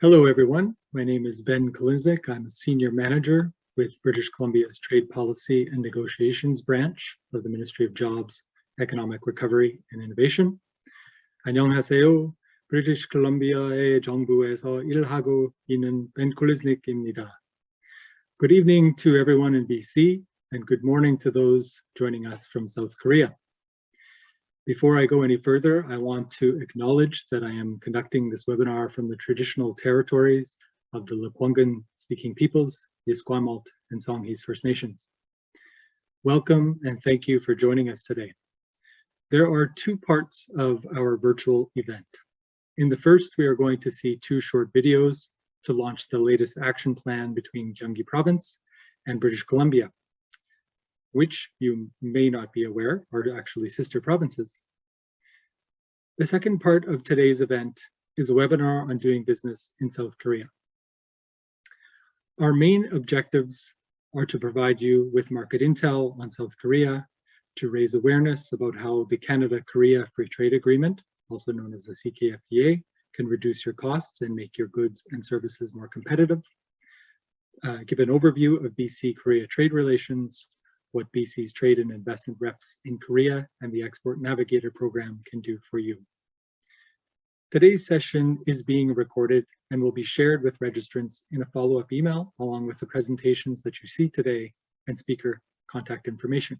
Hello, everyone. My name is Ben Koliznik. I'm a senior manager with British Columbia's Trade Policy and Negotiations branch of the Ministry of Jobs, Economic Recovery and Innovation. 안녕하세요. British Columbia의 정부에서 일하고 있는 Ben Koliznik입니다. Good evening to everyone in BC and good morning to those joining us from South Korea. Before I go any further, I want to acknowledge that I am conducting this webinar from the traditional territories of the Lekwungen speaking peoples, the Esquimalt and Songhees First Nations. Welcome and thank you for joining us today. There are two parts of our virtual event. In the first, we are going to see two short videos to launch the latest action plan between Gyeonggi Province and British Columbia which you may not be aware are actually sister provinces. The second part of today's event is a webinar on doing business in South Korea. Our main objectives are to provide you with market intel on South Korea, to raise awareness about how the Canada-Korea Free Trade Agreement, also known as the CKFTA, can reduce your costs and make your goods and services more competitive, uh, give an overview of BC-Korea trade relations, what BC's trade and investment reps in Korea and the Export Navigator program can do for you. Today's session is being recorded and will be shared with registrants in a follow-up email along with the presentations that you see today and speaker contact information.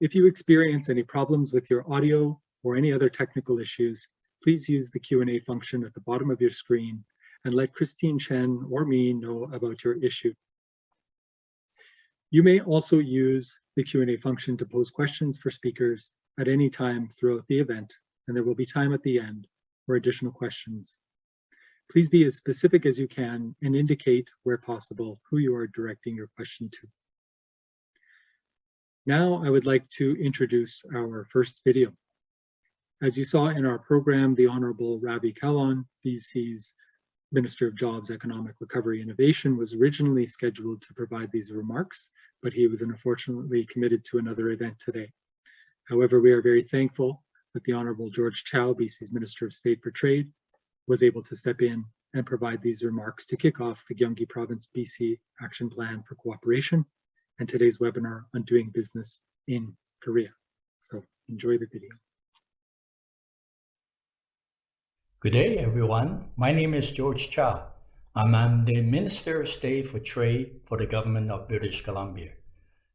If you experience any problems with your audio or any other technical issues, please use the Q&A function at the bottom of your screen and let Christine Chen or me know about your issue. You may also use the Q&A function to pose questions for speakers at any time throughout the event, and there will be time at the end for additional questions. Please be as specific as you can and indicate, where possible, who you are directing your question to. Now I would like to introduce our first video. As you saw in our program, the Honorable Ravi Kahlon, BC's Minister of Jobs, Economic Recovery Innovation was originally scheduled to provide these remarks, but he was unfortunately committed to another event today. However, we are very thankful that the Honorable George Chow, BC's Minister of State for Trade, was able to step in and provide these remarks to kick off the Gyeonggi Province BC Action Plan for Cooperation and today's webinar on doing business in Korea. So enjoy the video. Good day, everyone. My name is George Chow. I'm the Minister of State for Trade for the Government of British Columbia.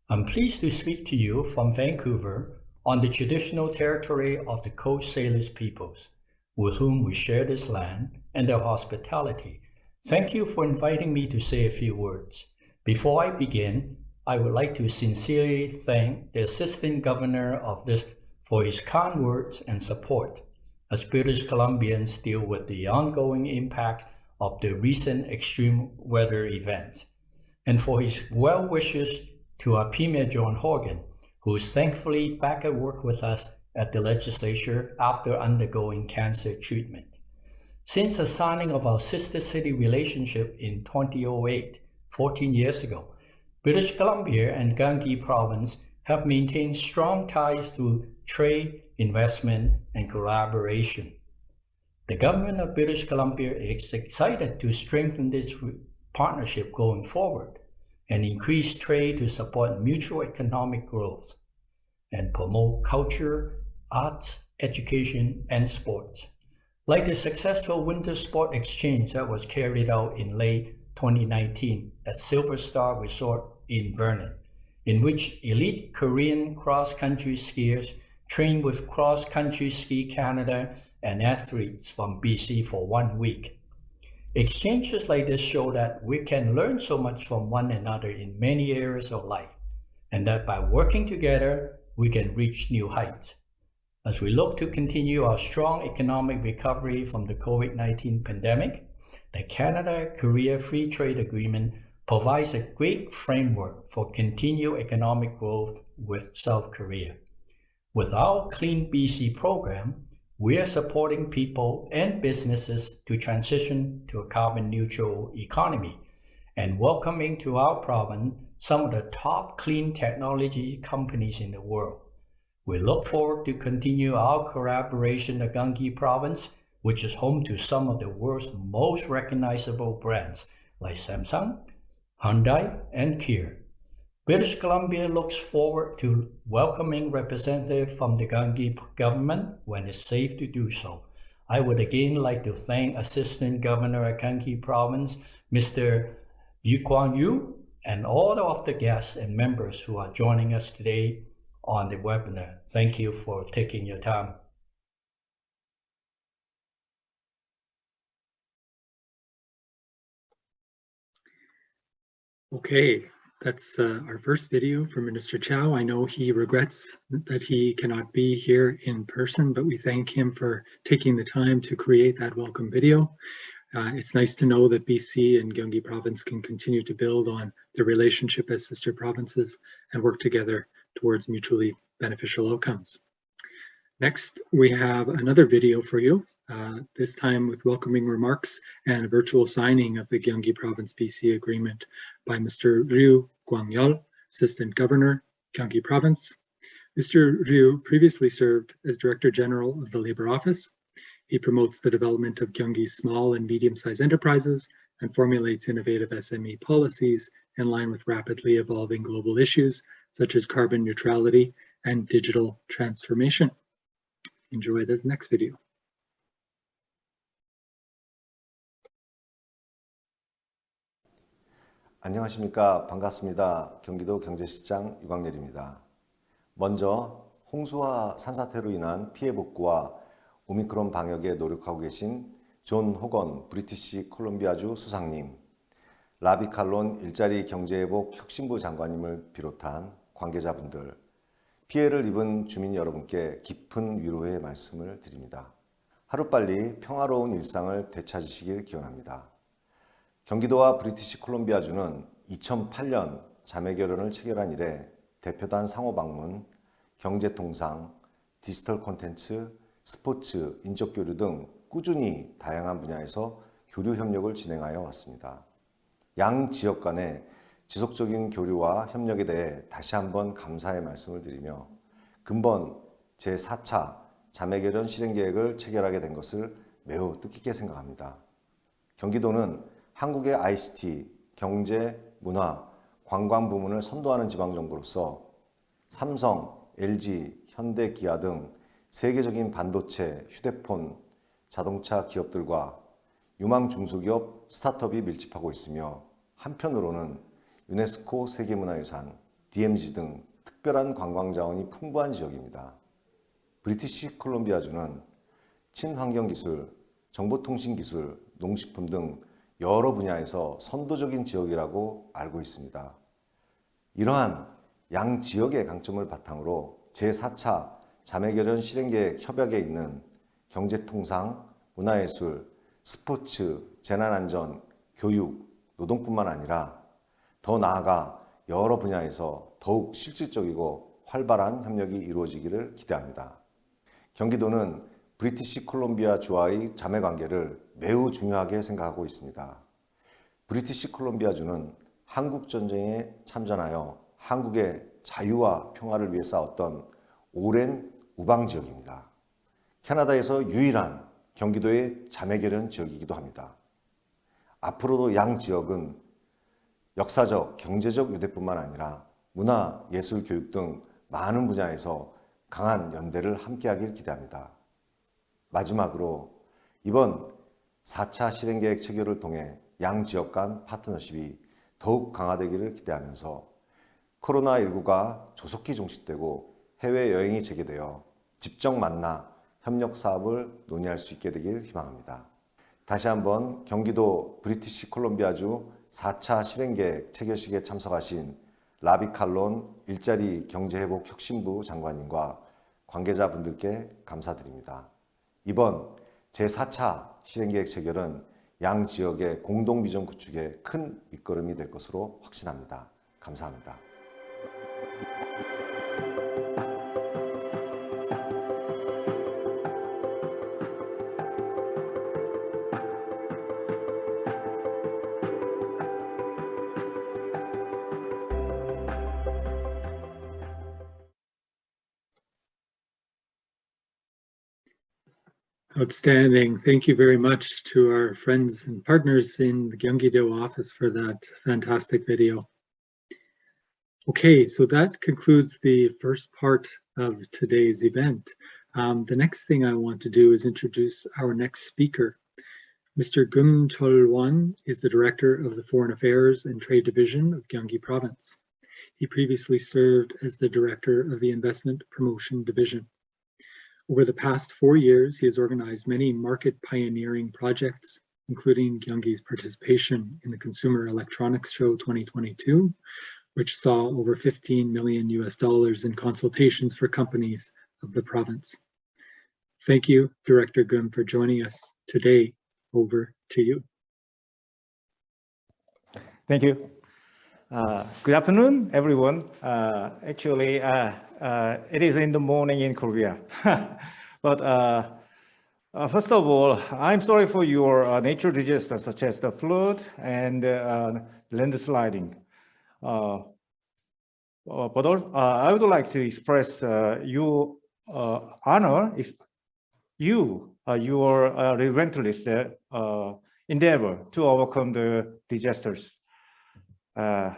I'm pleased to speak to you from Vancouver on the traditional territory of the Coast Salish peoples, with whom we share this land and their hospitality. Thank you for inviting me to say a few words. Before I begin, I would like to sincerely thank the Assistant Governor of this for his kind words and support as British Columbians deal with the ongoing impact of the recent extreme weather events, and for his well wishes to our Premier John Horgan, who is thankfully back at work with us at the legislature after undergoing cancer treatment. Since the signing of our sister city relationship in 2008, 14 years ago, British Columbia and Gyeonggi province have maintained strong ties through trade, investment, and collaboration. The government of British Columbia is excited to strengthen this partnership going forward and increase trade to support mutual economic growth and promote culture, arts, education, and sports. Like the successful winter sport exchange that was carried out in late 2019 at Silver Star Resort in Vernon, in which elite Korean cross-country skiers trained with Cross Country Ski Canada and athletes from BC for one week. Exchanges like this show that we can learn so much from one another in many areas of life, and that by working together, we can reach new heights. As we look to continue our strong economic recovery from the COVID-19 pandemic, the Canada-Korea Free Trade Agreement provides a great framework for continued economic growth with South Korea. With our Clean BC program, we are supporting people and businesses to transition to a carbon neutral economy and welcoming to our province some of the top clean technology companies in the world. We look forward to continue our collaboration in Gyeonggi province which is home to some of the world's most recognizable brands like Samsung, Hyundai, and Kia. British Columbia looks forward to welcoming representatives from the Gyeonggi government when it's safe to do so. I would again like to thank Assistant Governor of Gyeonggi Province, Mr. Yu Kwang Yu, and all of the guests and members who are joining us today on the webinar. Thank you for taking your time. Okay, that's uh, our first video for Minister Chow. I know he regrets that he cannot be here in person, but we thank him for taking the time to create that welcome video. Uh, it's nice to know that BC and Gyeonggi province can continue to build on their relationship as sister provinces and work together towards mutually beneficial outcomes. Next, we have another video for you, uh, this time with welcoming remarks and a virtual signing of the Gyeonggi Province BC Agreement by Mr. Ryu Guangyol, Assistant Governor, Gyeonggi Province. Mr. Ryu previously served as Director General of the Labor Office. He promotes the development of Gyeonggi's small and medium-sized enterprises and formulates innovative SME policies in line with rapidly evolving global issues such as carbon neutrality and digital transformation. Enjoy this next video. 안녕하십니까. 반갑습니다. 경기도 경제시장 유광렬입니다. 먼저 홍수와 산사태로 인한 피해 복구와 오미크론 방역에 노력하고 계신 존 호건 브리티시 콜롬비아주 수상님 라비 칼론 일자리 경제회복 혁신부 장관님을 비롯한 관계자분들 피해를 입은 주민 여러분께 깊은 위로의 말씀을 드립니다. 하루빨리 평화로운 일상을 되찾으시길 기원합니다 경기도와 브리티시 콜롬비아주는 2008년 자매결연을 체결한 이래 대표단 상호 방문, 경제통상, 디지털 콘텐츠, 스포츠, 인적교류 등 꾸준히 다양한 분야에서 교류 협력을 진행하여 왔습니다. 양 지역 간의 지속적인 교류와 협력에 대해 다시 한번 감사의 말씀을 드리며 근본 제4차 자매결연 실행계획을 체결하게 된 것을 매우 뜻깊게 생각합니다. 경기도는 한국의 ICT, 경제, 문화, 관광 부문을 선도하는 지방정부로서 삼성, LG, 현대, 기아 등 세계적인 반도체, 휴대폰, 자동차 기업들과 유망 중소기업, 스타트업이 밀집하고 있으며 한편으로는 유네스코 세계문화유산, DMZ 등 특별한 관광자원이 풍부한 지역입니다. 브리티시 콜롬비아주는 친환경기술, 정보통신기술, 농식품 등 여러 분야에서 선도적인 지역이라고 알고 있습니다. 이러한 양 지역의 강점을 바탕으로 제4차 자매결연 실행계획 협약에 있는 경제통상, 문화예술, 스포츠, 재난안전, 교육, 노동뿐만 아니라 더 나아가 여러 분야에서 더욱 실질적이고 활발한 협력이 이루어지기를 기대합니다. 경기도는 브리티시 콜롬비아 주와의 자매관계를 매우 중요하게 생각하고 있습니다. 브리티시 콜롬비아 주는 한국전쟁에 참전하여 한국의 자유와 평화를 위해 싸웠던 오랜 우방지역입니다. 캐나다에서 유일한 경기도의 자매결연 지역이기도 합니다. 앞으로도 양 지역은 역사적, 경제적 유대뿐만 아니라 문화, 예술, 교육 등 많은 분야에서 강한 연대를 함께하길 기대합니다. 마지막으로 이번 4차 실행계획 체결을 통해 양 지역 간 파트너십이 더욱 강화되기를 기대하면서 코로나19가 조속히 종식되고 해외여행이 재개되어 직접 만나 협력 사업을 논의할 수 있게 되길 희망합니다. 다시 한번 경기도 브리티시 콜롬비아주 4차 실행계획 체결식에 참석하신 라비칼론 일자리 경제회복 혁신부 장관님과 관계자분들께 감사드립니다. 이번 제4차 실행계획 체결은 양 지역의 공동비전 구축에 큰 밑거름이 될 것으로 확신합니다. 감사합니다. Outstanding. Thank you very much to our friends and partners in the Gyeonggi-do office for that fantastic video. Okay, so that concludes the first part of today's event. Um, the next thing I want to do is introduce our next speaker. Mr. Gum Chol Won is the Director of the Foreign Affairs and Trade Division of Gyeonggi Province. He previously served as the Director of the Investment Promotion Division. Over the past four years, he has organized many market pioneering projects, including Gyeonggi's participation in the Consumer Electronics Show 2022, which saw over 15 million US dollars in consultations for companies of the province. Thank you, Director Gum, for joining us today. Over to you. Thank you. Uh, good afternoon, everyone. Uh, actually, uh Uh, it is in the morning in Korea. but uh, uh, first of all, I'm sorry for your uh, nature disasters such as the flood and uh, landsliding. but I would like to express your honor, you, your relentless endeavor to overcome the disasters. Uh,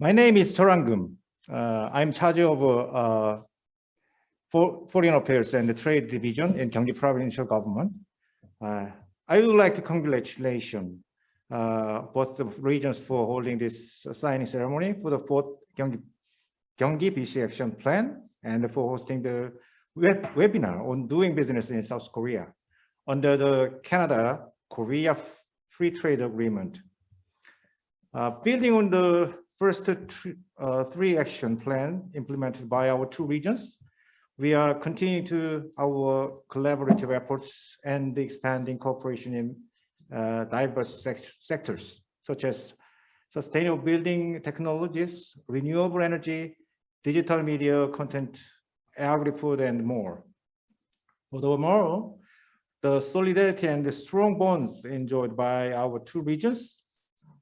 my name is Chorangum. Uh, I'm charge of uh, for Foreign Affairs and the Trade Division in Gyeonggi Provincial Government. Uh, I would like to congratulate both the regions for holding this signing ceremony for the fourth Gyeonggi, Gyeonggi BC Action Plan and for hosting the web webinar on doing business in South Korea under the Canada-Korea Free Trade Agreement. Uh, building on the first uh, three action plan implemented by our two regions, we are continuing to our collaborative efforts and expanding cooperation in uh, diverse sec sectors, such as sustainable building technologies, renewable energy, digital media, content, agri-food, and more. Furthermore, the solidarity and the strong bonds enjoyed by our two regions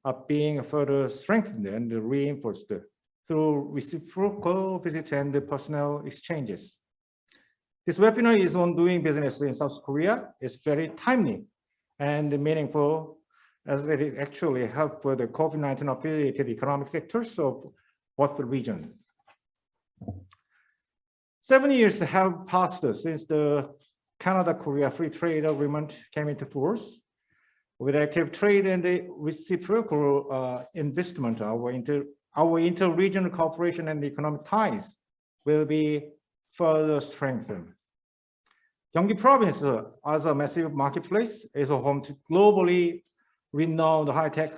are being further strengthened and reinforced through reciprocal visits and personnel exchanges. This webinar is on doing business in South Korea. It's very timely and meaningful as it actually helped the COVID-19 affiliated economic sectors of both regions. Seven years have passed since the Canada-Korea Free Trade Agreement came into force. With active trade and the reciprocal uh, investment, our inter our inter-regional cooperation and economic ties will be further strengthened. Gyeonggi province, uh, as a massive marketplace, is home to globally renowned high-tech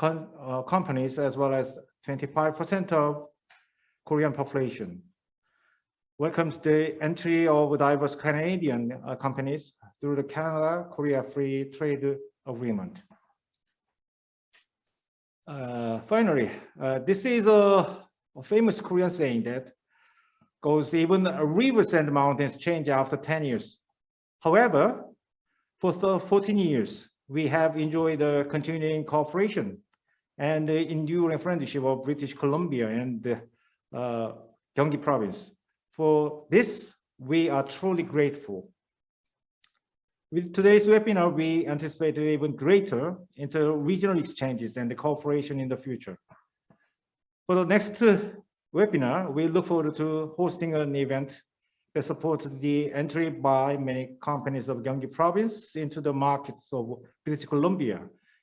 uh, companies, as well as 25% of Korean population. Welcomes the entry of diverse Canadian uh, companies through the Canada-Korea Free Trade Agreement. Uh, finally, uh, this is a, a, famous Korean saying that goes even rivers and mountains change after 10 years. However, for 14 years, we have enjoyed the continuing cooperation and the enduring friendship of British Columbia and uh, Gyeonggi province. For this, we are truly grateful. With today's webinar, we anticipate even greater inter-regional exchanges and the cooperation in the future. For the next webinar, we look forward to hosting an event that supports the entry by many companies of Gyeonggi province into the markets of British Columbia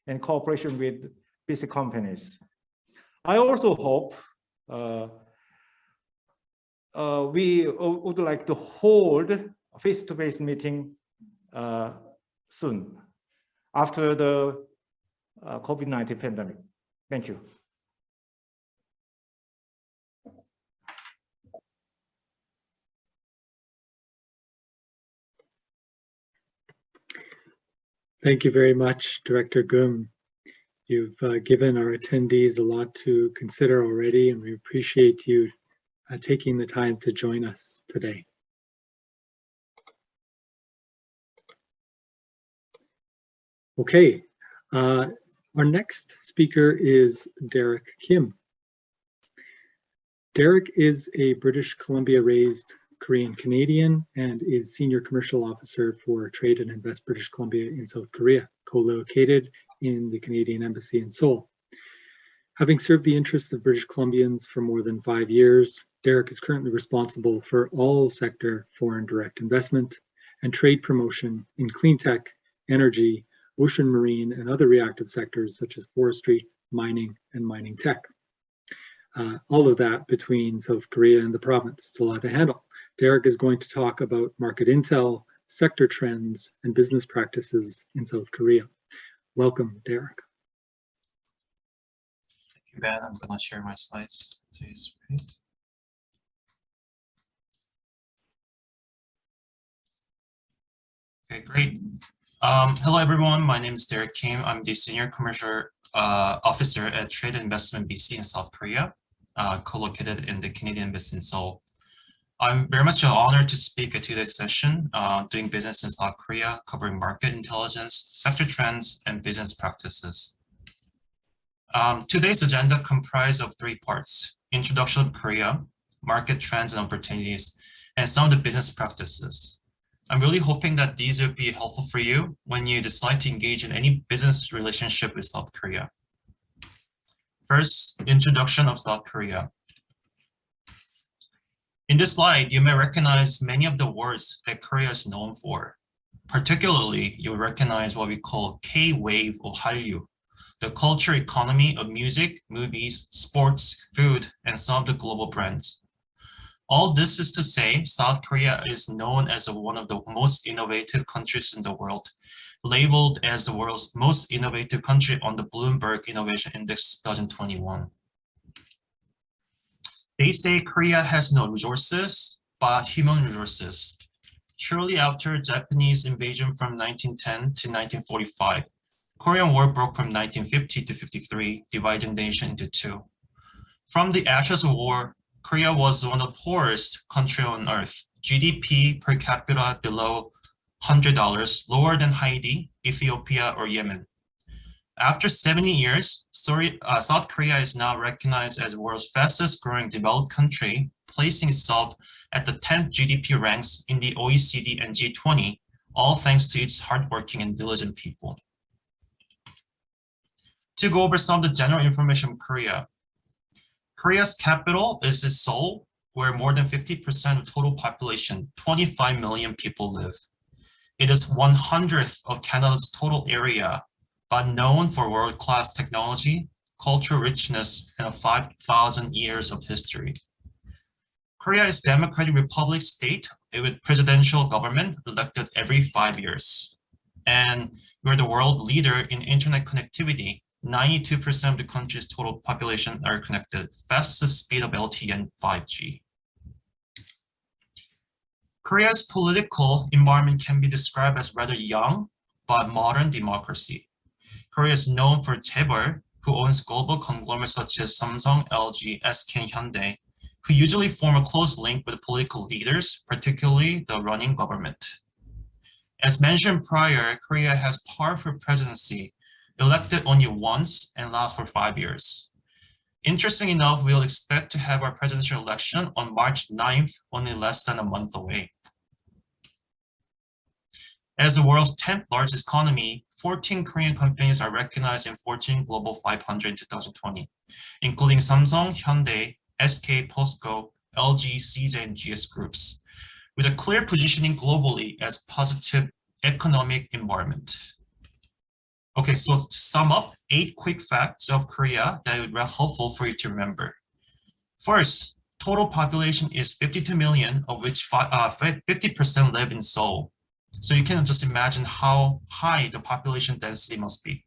and cooperation with BC companies. I also hope uh, uh, we would like to hold a face-to-face -face meeting uh, soon after the uh, COVID-19 pandemic. Thank you. Thank you very much, Director Gum. You've uh, given our attendees a lot to consider already, and we appreciate you uh, taking the time to join us today. Okay, uh, our next speaker is Derek Kim. Derek is a British Columbia raised Korean Canadian and is Senior Commercial Officer for Trade and Invest British Columbia in South Korea, co-located in the Canadian Embassy in Seoul. Having served the interests of British Columbians for more than five years, Derek is currently responsible for all sector foreign direct investment and trade promotion in clean tech, energy, ocean marine, and other reactive sectors such as forestry, mining, and mining tech. Uh, all of that between South Korea and the province. It's a lot to handle. Derek is going to talk about market intel, sector trends, and business practices in South Korea. Welcome, Derek. Thank you, Ben. I'm gonna share my slides to screen. Okay, great. Um, hello, everyone. My name is Derek Kim. I'm the Senior Commercial uh, Officer at Trade Investment BC in South Korea, uh, co-located in the Canadian Embassy in Seoul. I'm very much honored to speak at today's session, uh, doing business in South Korea, covering market intelligence, sector trends, and business practices. Um, today's agenda comprised of three parts, introduction of Korea, market trends and opportunities, and some of the business practices. I'm really hoping that these will be helpful for you when you decide to engage in any business relationship with South Korea. First, introduction of South Korea. In this slide, you may recognize many of the words that Korea is known for. Particularly, you'll recognize what we call K-wave or Hallyu, the culture economy of music, movies, sports, food, and some of the global brands. All this is to say, South Korea is known as one of the most innovative countries in the world, labeled as the world's most innovative country on the Bloomberg Innovation Index 2021. They say Korea has no resources, but human resources. Shortly after Japanese invasion from 1910 to 1945, Korean War broke from 1950 to 53, dividing the nation into two. From the ashes of war, Korea was one of the poorest country on earth. GDP per capita below $100, lower than Haiti, Ethiopia, or Yemen. After 70 years, uh, South Korea is now recognized as the world's fastest growing developed country, placing itself at the 10th GDP ranks in the OECD and G20, all thanks to its hardworking and diligent people. To go over some of the general information Korea. Korea's capital is Seoul, where more than 50% of total population, 25 million people live. It is one hundredth of Canada's total area, but known for world-class technology, cultural richness, and 5,000 years of history. Korea is democratic republic state with presidential government elected every five years. And we're the world leader in internet connectivity 92% of the country's total population are connected, fastest speed of LTE and 5G. Korea's political environment can be described as rather young, but modern democracy. Korea is known for Chaebol, who owns global conglomerates such as Samsung, LG, SK, Hyundai, who usually form a close link with political leaders, particularly the running government. As mentioned prior, Korea has powerful presidency elected only once and lasts for five years. Interesting enough, we'll expect to have our presidential election on March 9th, only less than a month away. As the world's 10th largest economy, 14 Korean companies are recognized in Fortune Global 500 in 2020, including Samsung, Hyundai, SK, POSCO, LG, CJ, and GS groups, with a clear positioning globally as positive economic environment. Okay, so to sum up, eight quick facts of Korea that would be helpful for you to remember. First, total population is 52 million, of which 50% uh, live in Seoul. So you can just imagine how high the population density must be.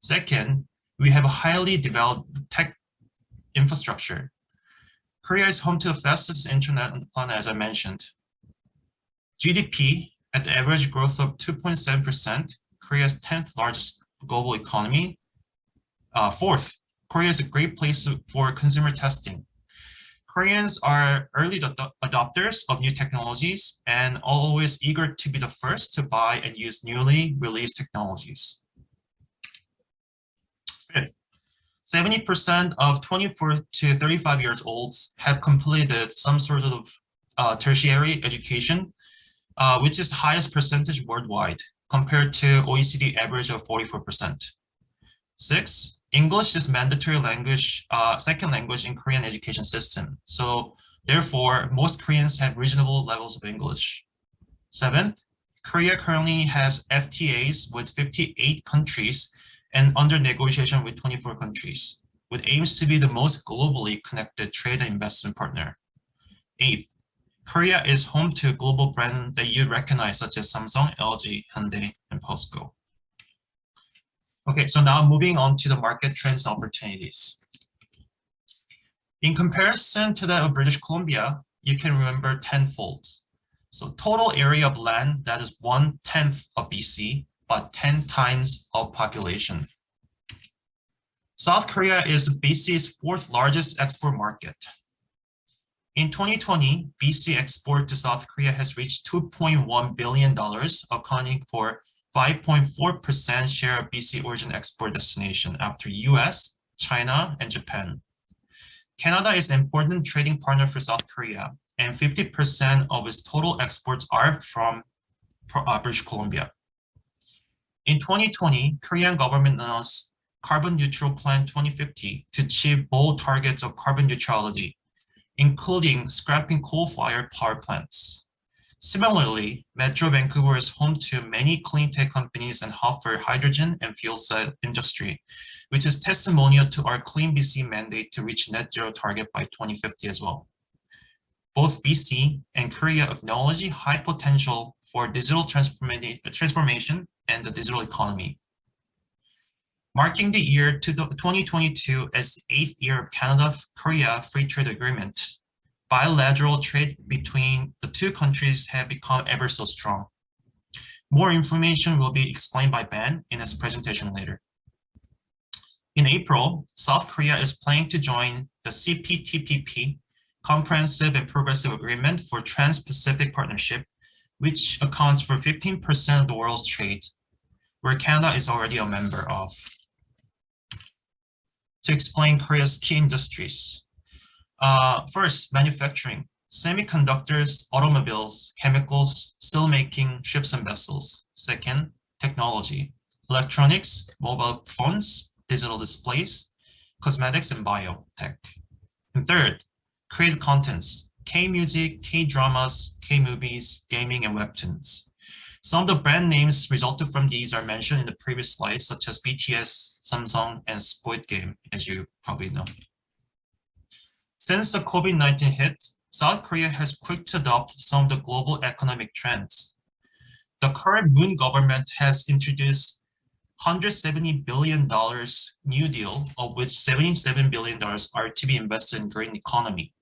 Second, we have a highly developed tech infrastructure. Korea is home to the fastest internet on the planet, as I mentioned. GDP at the average growth of 2.7% Korea's 10th largest global economy. Uh, fourth, Korea is a great place for consumer testing. Koreans are early adopters of new technologies and always eager to be the first to buy and use newly released technologies. Fifth, 70% of 24 to 35 years olds have completed some sort of uh, tertiary education, uh, which is highest percentage worldwide compared to OECD average of 44%. Six, English is mandatory language, uh, second language in Korean education system. So therefore, most Koreans have reasonable levels of English. Seventh, Korea currently has FTAs with 58 countries and under negotiation with 24 countries, with aims to be the most globally connected trade and investment partner. Eighth, Korea is home to global brands that you recognize such as Samsung, LG, Hyundai, and POSCO. Okay, so now moving on to the market trends and opportunities. In comparison to that of British Columbia, you can remember tenfold. So total area of land that is one tenth of BC, but 10 times of population. South Korea is BC's fourth largest export market. In 2020, BC export to South Korea has reached $2.1 billion, accounting for 5.4% share of BC origin export destination after US, China, and Japan. Canada is an important trading partner for South Korea, and 50% of its total exports are from uh, British Columbia. In 2020, Korean government announced Carbon Neutral Plan 2050 to achieve bold targets of carbon neutrality, including scrapping coal-fired power plants. Similarly, Metro Vancouver is home to many clean tech companies and hub for hydrogen and fuel cell industry, which is testimonial to our Clean BC mandate to reach net zero target by 2050 as well. Both BC and Korea acknowledge high potential for digital transformation and the digital economy. Marking the year to 2022 as the eighth year of Canada-Korea Free Trade Agreement, bilateral trade between the two countries have become ever so strong. More information will be explained by Ben in his presentation later. In April, South Korea is planning to join the CPTPP, Comprehensive and Progressive Agreement for Trans-Pacific Partnership, which accounts for 15% of the world's trade, where Canada is already a member of. To explain Korea's key industries, uh, first, manufacturing, semiconductors, automobiles, chemicals, steelmaking, ships and vessels. Second, technology, electronics, mobile phones, digital displays, cosmetics and biotech. And third, creative contents, K-music, K-dramas, K-movies, gaming, and webtoons. Some of the brand names resulted from these are mentioned in the previous slides, such as BTS, Samsung, and Squid Game, as you probably know. Since the COVID-19 hit, South Korea has quick to adopt some of the global economic trends. The current Moon government has introduced $170 billion New Deal, of which $77 billion are to be invested in green economy,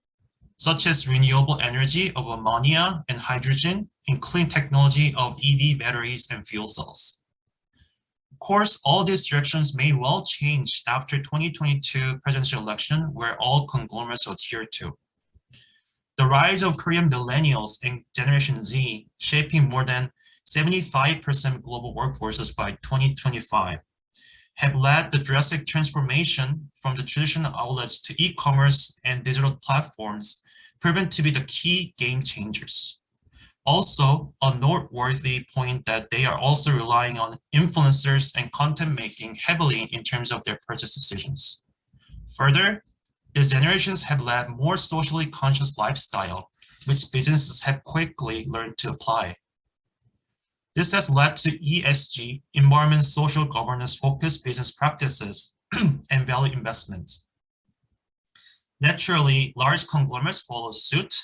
such as renewable energy of ammonia and hydrogen, and clean technology of EV batteries and fuel cells. Of course, all these directions may well change after 2022 presidential election where all conglomerates adhere to. The rise of Korean millennials and Generation Z shaping more than 75% global workforces by 2025 have led the drastic transformation from the traditional outlets to e-commerce and digital platforms proven to be the key game changers. Also, a noteworthy point that they are also relying on influencers and content making heavily in terms of their purchase decisions. Further, these generations have led more socially conscious lifestyle, which businesses have quickly learned to apply. This has led to ESG, environment social governance focused business practices and value investments. Naturally, large conglomerates follow suit,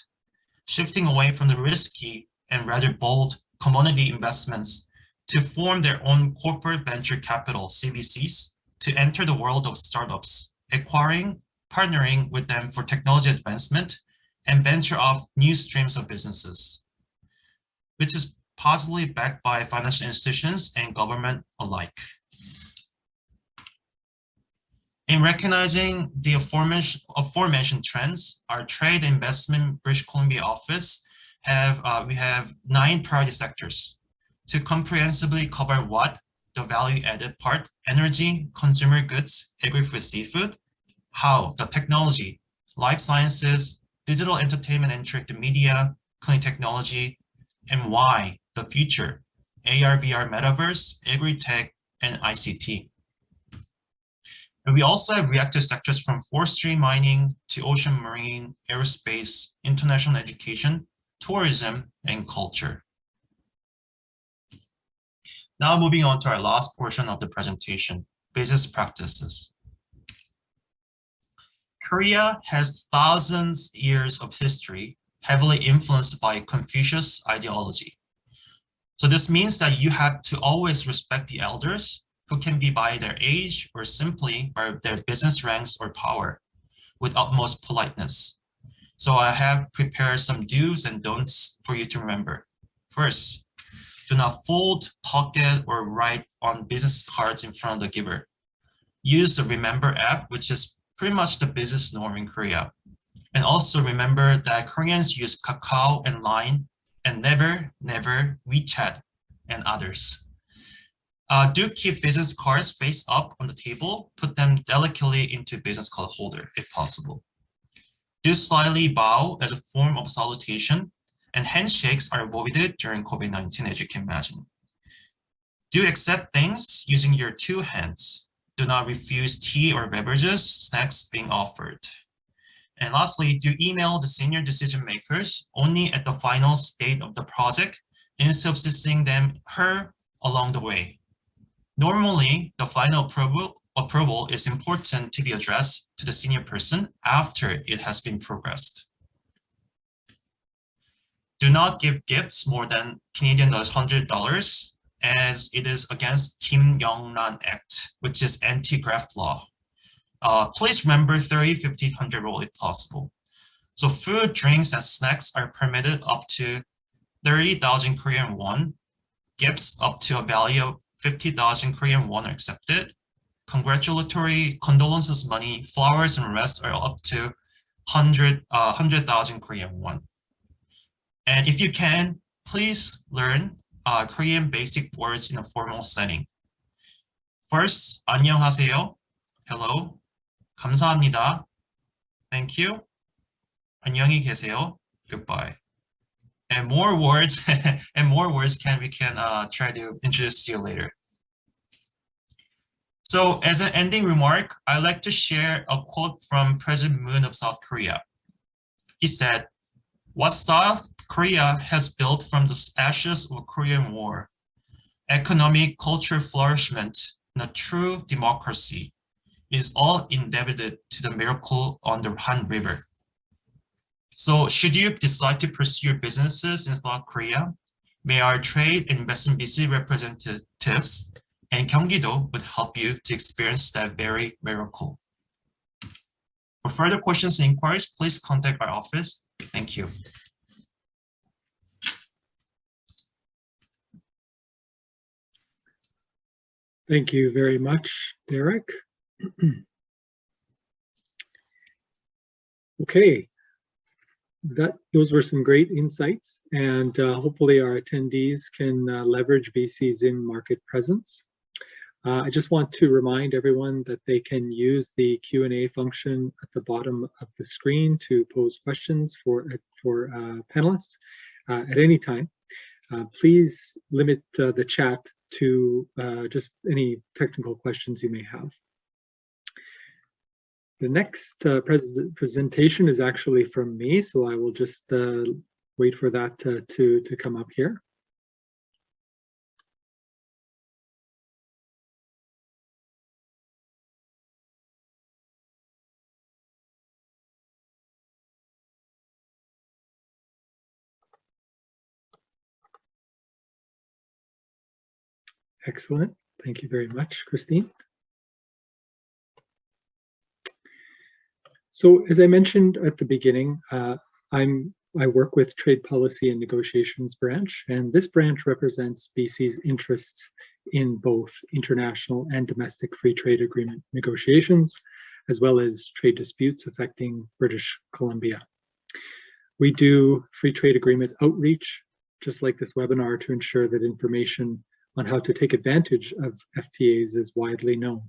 shifting away from the risky and rather bold commodity investments to form their own corporate venture capital, CVCs, to enter the world of startups, acquiring, partnering with them for technology advancement, and venture off new streams of businesses, which is possibly backed by financial institutions and government alike. In recognizing the aforementioned, aforementioned trends, our Trade Investment British Columbia office have uh, we have nine priority sectors. To comprehensively cover what? The value added part, energy, consumer goods, agri-food, seafood, how? The technology, life sciences, digital entertainment and interactive media, clean technology, and why? The future, AR, VR, metaverse, agri-tech, and ICT. And we also have reactive sectors from forestry, mining to ocean marine, aerospace, international education, tourism, and culture. Now moving on to our last portion of the presentation, business practices. Korea has thousands years of history heavily influenced by Confucius ideology. So this means that you have to always respect the elders who can be by their age or simply by their business ranks or power with utmost politeness. So I have prepared some do's and don'ts for you to remember. First, do not fold, pocket, or write on business cards in front of the giver. Use the Remember app, which is pretty much the business norm in Korea. And also remember that Koreans use Kakao and Line and never, never WeChat and others. Uh, do keep business cards face up on the table, put them delicately into business card holder if possible. Do slightly bow as a form of salutation and handshakes are avoided during COVID-19 as you can imagine. Do accept things using your two hands. Do not refuse tea or beverages, snacks being offered. And lastly, do email the senior decision makers only at the final state of the project instead of assisting them her along the way. Normally, the final approval, approval is important to be addressed to the senior person after it has been progressed. Do not give gifts more than Canadian dollars $100 as it is against Kim Young-ran Act, which is anti-graft law. Uh, please remember 30, 50, 100 rule if possible. So food, drinks, and snacks are permitted up to 30,000 Korean won. Gifts up to a value of 50,000 Korean won are accepted. Congratulatory condolences money, flowers, and rest are up to 100,000 uh, 100, Korean won. And if you can, please learn uh, Korean basic words in a formal setting. First, 안녕하세요, hello, 감사합니다, thank you, 안녕히 계세요, goodbye. And more words and more words can we can uh, try to introduce you later. So as an ending remark, I'd like to share a quote from President Moon of South Korea. He said, what South Korea has built from the ashes of Korean War, economic, cultural flourishment, and a true democracy is all indebted to the miracle on the Han River. So should you decide to pursue businesses in South Korea, may our trade and investment BC representatives and Gyeonggi-do would help you to experience that very miracle. For further questions and inquiries, please contact our office. Thank you. Thank you very much, Derek. okay, that those were some great insights, and uh, hopefully our attendees can uh, leverage BC's in-market presence. Uh, I just want to remind everyone that they can use the Q&A function at the bottom of the screen to pose questions for, for uh, panelists uh, at any time. Uh, please limit the chat to uh, just any technical questions you may have. The next uh, pres presentation is actually from me, so I will just uh, wait for that to, to, to come up here. Excellent. Thank you very much, Christine. So as I mentioned at the beginning, uh, I'm I work with Trade Policy and Negotiations branch, and this branch represents BC's interests in both international and domestic free trade agreement negotiations, as well as trade disputes affecting British Columbia. We do free trade agreement outreach, just like this webinar, to ensure that information on how to take advantage of FTAs is widely known.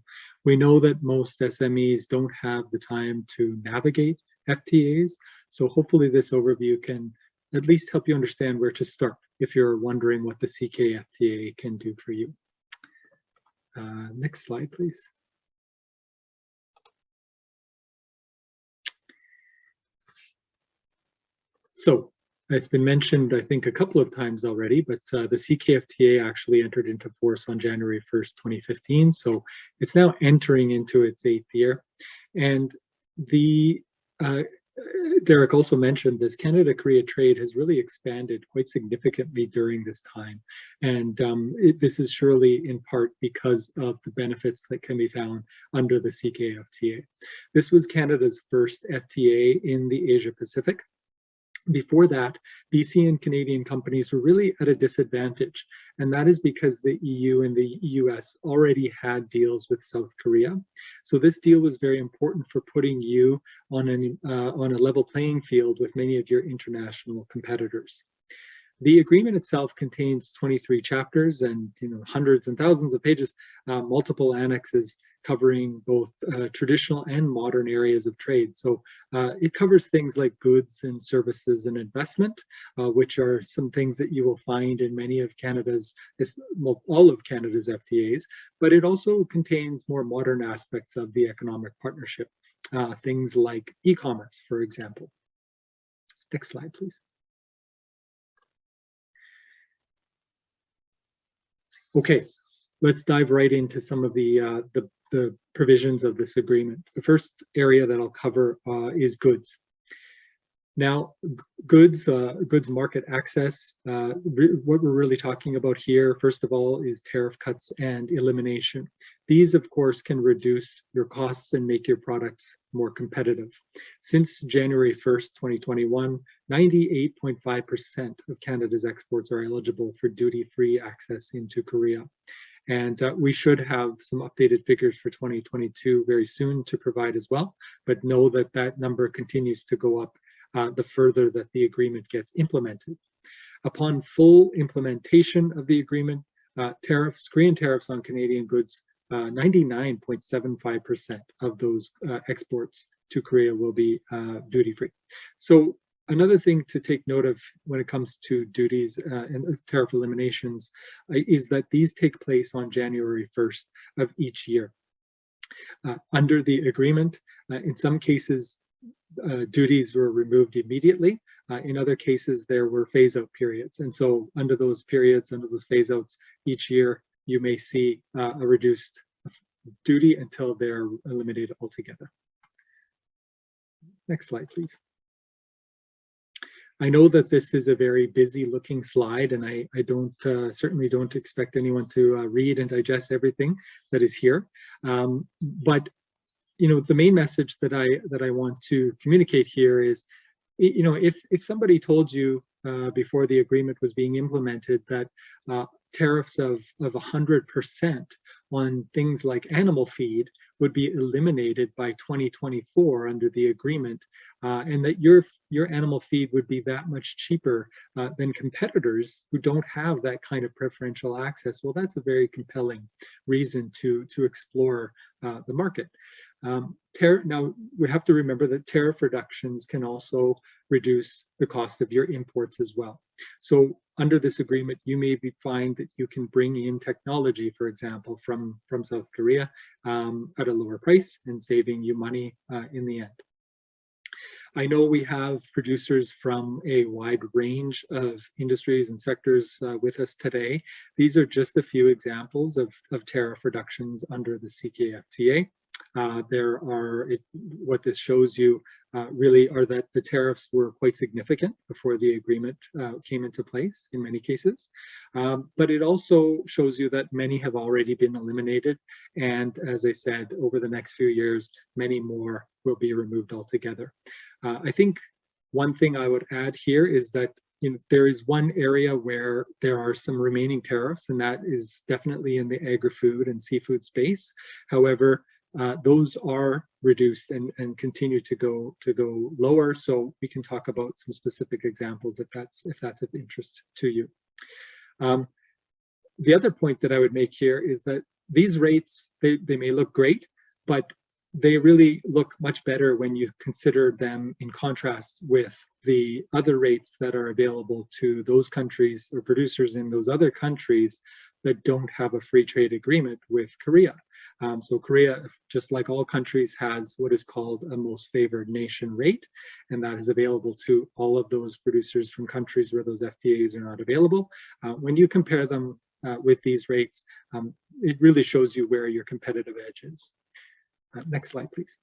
We know that most SMEs don't have the time to navigate FTAs, so hopefully this overview can at least help you understand where to start if you're wondering what the CKFTA can do for you. Uh, next slide, please. So it's been mentioned, I think, a couple of times already, but uh, the CKFTA actually entered into force on January 1st, 2015. So it's now entering into its eighth year. And the uh, Derek also mentioned this Canada-Korea trade has really expanded quite significantly during this time. And um, it, this is surely in part because of the benefits that can be found under the CKFTA. This was Canada's first FTA in the Asia Pacific. Before that, BC and Canadian companies were really at a disadvantage, and that is because the EU and the US already had deals with South Korea. So this deal was very important for putting you on, an, uh, on a level playing field with many of your international competitors. The agreement itself contains 23 chapters and you know hundreds and thousands of pages, uh, multiple annexes covering both uh, traditional and modern areas of trade. So uh, it covers things like goods and services and investment, uh, which are some things that you will find in many of Canada's, all of Canada's FTAs, but it also contains more modern aspects of the economic partnership, uh, things like e-commerce, for example. Next slide, please. Okay, let's dive right into some of the, uh, the, the, provisions of this agreement. The first area that I'll cover uh, is goods. Now, goods, uh, goods market access, uh, what we're really talking about here, first of all, is tariff cuts and elimination. These, of course, can reduce your costs and make your products more competitive. Since January 1st, 2021, 98.5% of Canada's exports are eligible for duty-free access into Korea. And uh, we should have some updated figures for 2022 very soon to provide as well, but know that that number continues to go up uh, the further that the agreement gets implemented. Upon full implementation of the agreement, uh, tariffs, Korean tariffs on Canadian goods, 99.75% uh, of those uh, exports to Korea will be uh, duty-free. So another thing to take note of when it comes to duties uh, and tariff eliminations uh, is that these take place on January 1st of each year. Uh, under the agreement, in some cases, uh, duties were removed immediately. Uh, in other cases, there were phase out periods. And so under those periods, under those phase outs, each year you may see uh, a reduced duty until they're eliminated altogether. Next slide, please. I know that this is a very busy looking slide and I, I don't uh, certainly don't expect anyone to uh, read and digest everything that is here. Um, but you know, the main message that I that I want to communicate here is, you know, if if somebody told you uh, before the agreement was being implemented that uh, tariffs of of 100% on things like animal feed would be eliminated by 2024 under the agreement, uh, and that your your animal feed would be that much cheaper uh, than competitors who don't have that kind of preferential access. Well, that's a very compelling reason to to explore uh, the market. Um, now, we have to remember that tariff reductions can also reduce the cost of your imports as well. So under this agreement, you may be find that you can bring in technology, for example, from, from South Korea um, at a lower price and saving you money uh, in the end. I know we have producers from a wide range of industries and sectors uh, with us today. These are just a few examples of, of tariff reductions under the CKFTA. Uh, there are, it, what this shows you uh, really are that the tariffs were quite significant before the agreement uh, came into place in many cases. Um, but it also shows you that many have already been eliminated. And as I said, over the next few years, many more will be removed altogether. Uh, I think one thing I would add here is that you know, there is one area where there are some remaining tariffs, and that is definitely in the agri-food and seafood space. However, uh, those are reduced and, and continue to go to go lower. So we can talk about some specific examples if that's if that's of interest to you. Um, the other point that I would make here is that these rates, they, they may look great, but they really look much better when you consider them in contrast with the other rates that are available to those countries or producers in those other countries that don't have a free trade agreement with Korea. Um, so Korea, just like all countries, has what is called a most favored nation rate, and that is available to all of those producers from countries where those FTAs are not available. Uh, when you compare them uh, with these rates, um, it really shows you where your competitive edge is. Uh, next slide, please.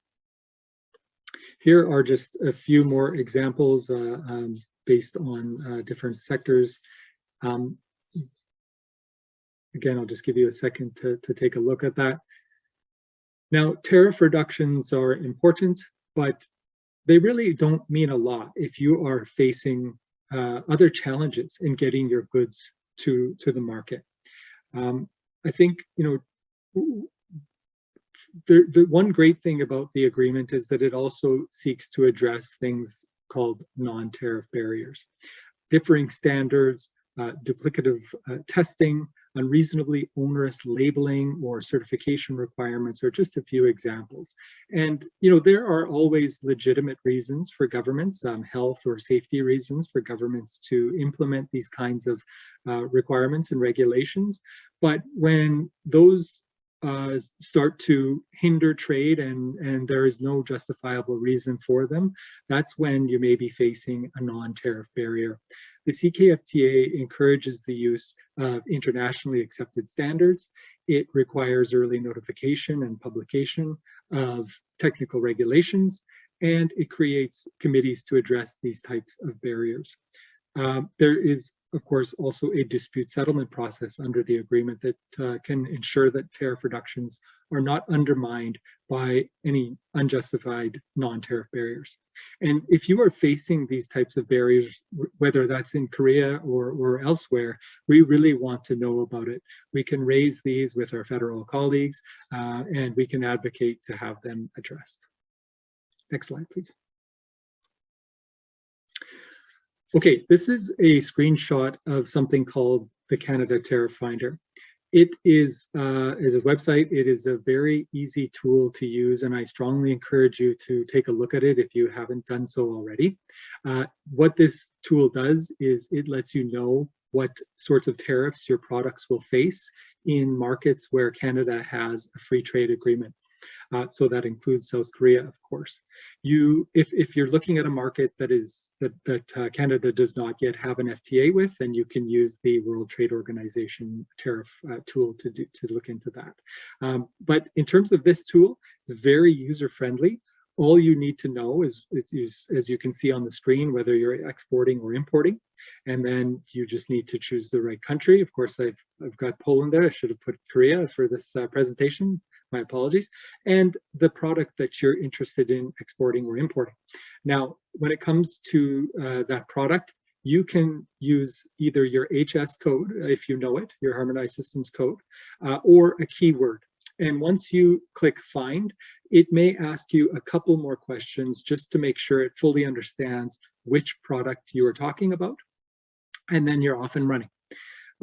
Here are just a few more examples uh, um, based on uh, different sectors. Um, again, I'll just give you a second to, to take a look at that. Now, tariff reductions are important, but they really don't mean a lot if you are facing uh, other challenges in getting your goods to, to the market. Um, I think, you know, the, the one great thing about the agreement is that it also seeks to address things called non-tariff barriers. Differing standards, uh, duplicative uh, testing, unreasonably onerous labeling or certification requirements are just a few examples. And, you know, there are always legitimate reasons for governments, um, health or safety reasons for governments to implement these kinds of uh, requirements and regulations. But when those uh, start to hinder trade and, and there is no justifiable reason for them, that's when you may be facing a non-tariff barrier. The CKFTA encourages the use of internationally accepted standards. It requires early notification and publication of technical regulations, and it creates committees to address these types of barriers. Um, there is of course, also a dispute settlement process under the agreement that uh, can ensure that tariff reductions are not undermined by any unjustified non-tariff barriers. And if you are facing these types of barriers, whether that's in Korea or, or elsewhere, we really want to know about it. We can raise these with our federal colleagues uh, and we can advocate to have them addressed. Next slide, please. Okay, this is a screenshot of something called the Canada Tariff Finder. It is, uh, is a website. It is a very easy tool to use, and I strongly encourage you to take a look at it if you haven't done so already. Uh, what this tool does is it lets you know what sorts of tariffs your products will face in markets where Canada has a free trade agreement. Uh, so that includes South Korea, of course. You, if, if you're looking at a market that is that, that uh, Canada does not yet have an FTA with, then you can use the World Trade Organization tariff uh, tool to, do, to look into that. Um, but in terms of this tool, it's very user-friendly all you need to know is, is, as you can see on the screen, whether you're exporting or importing, and then you just need to choose the right country. Of course, I've, I've got Poland there. I should have put Korea for this uh, presentation my apologies, and the product that you're interested in exporting or importing. Now, when it comes to uh, that product, you can use either your HS code, if you know it, your harmonized systems code, uh, or a keyword. And once you click find, it may ask you a couple more questions just to make sure it fully understands which product you are talking about. And then you're off and running.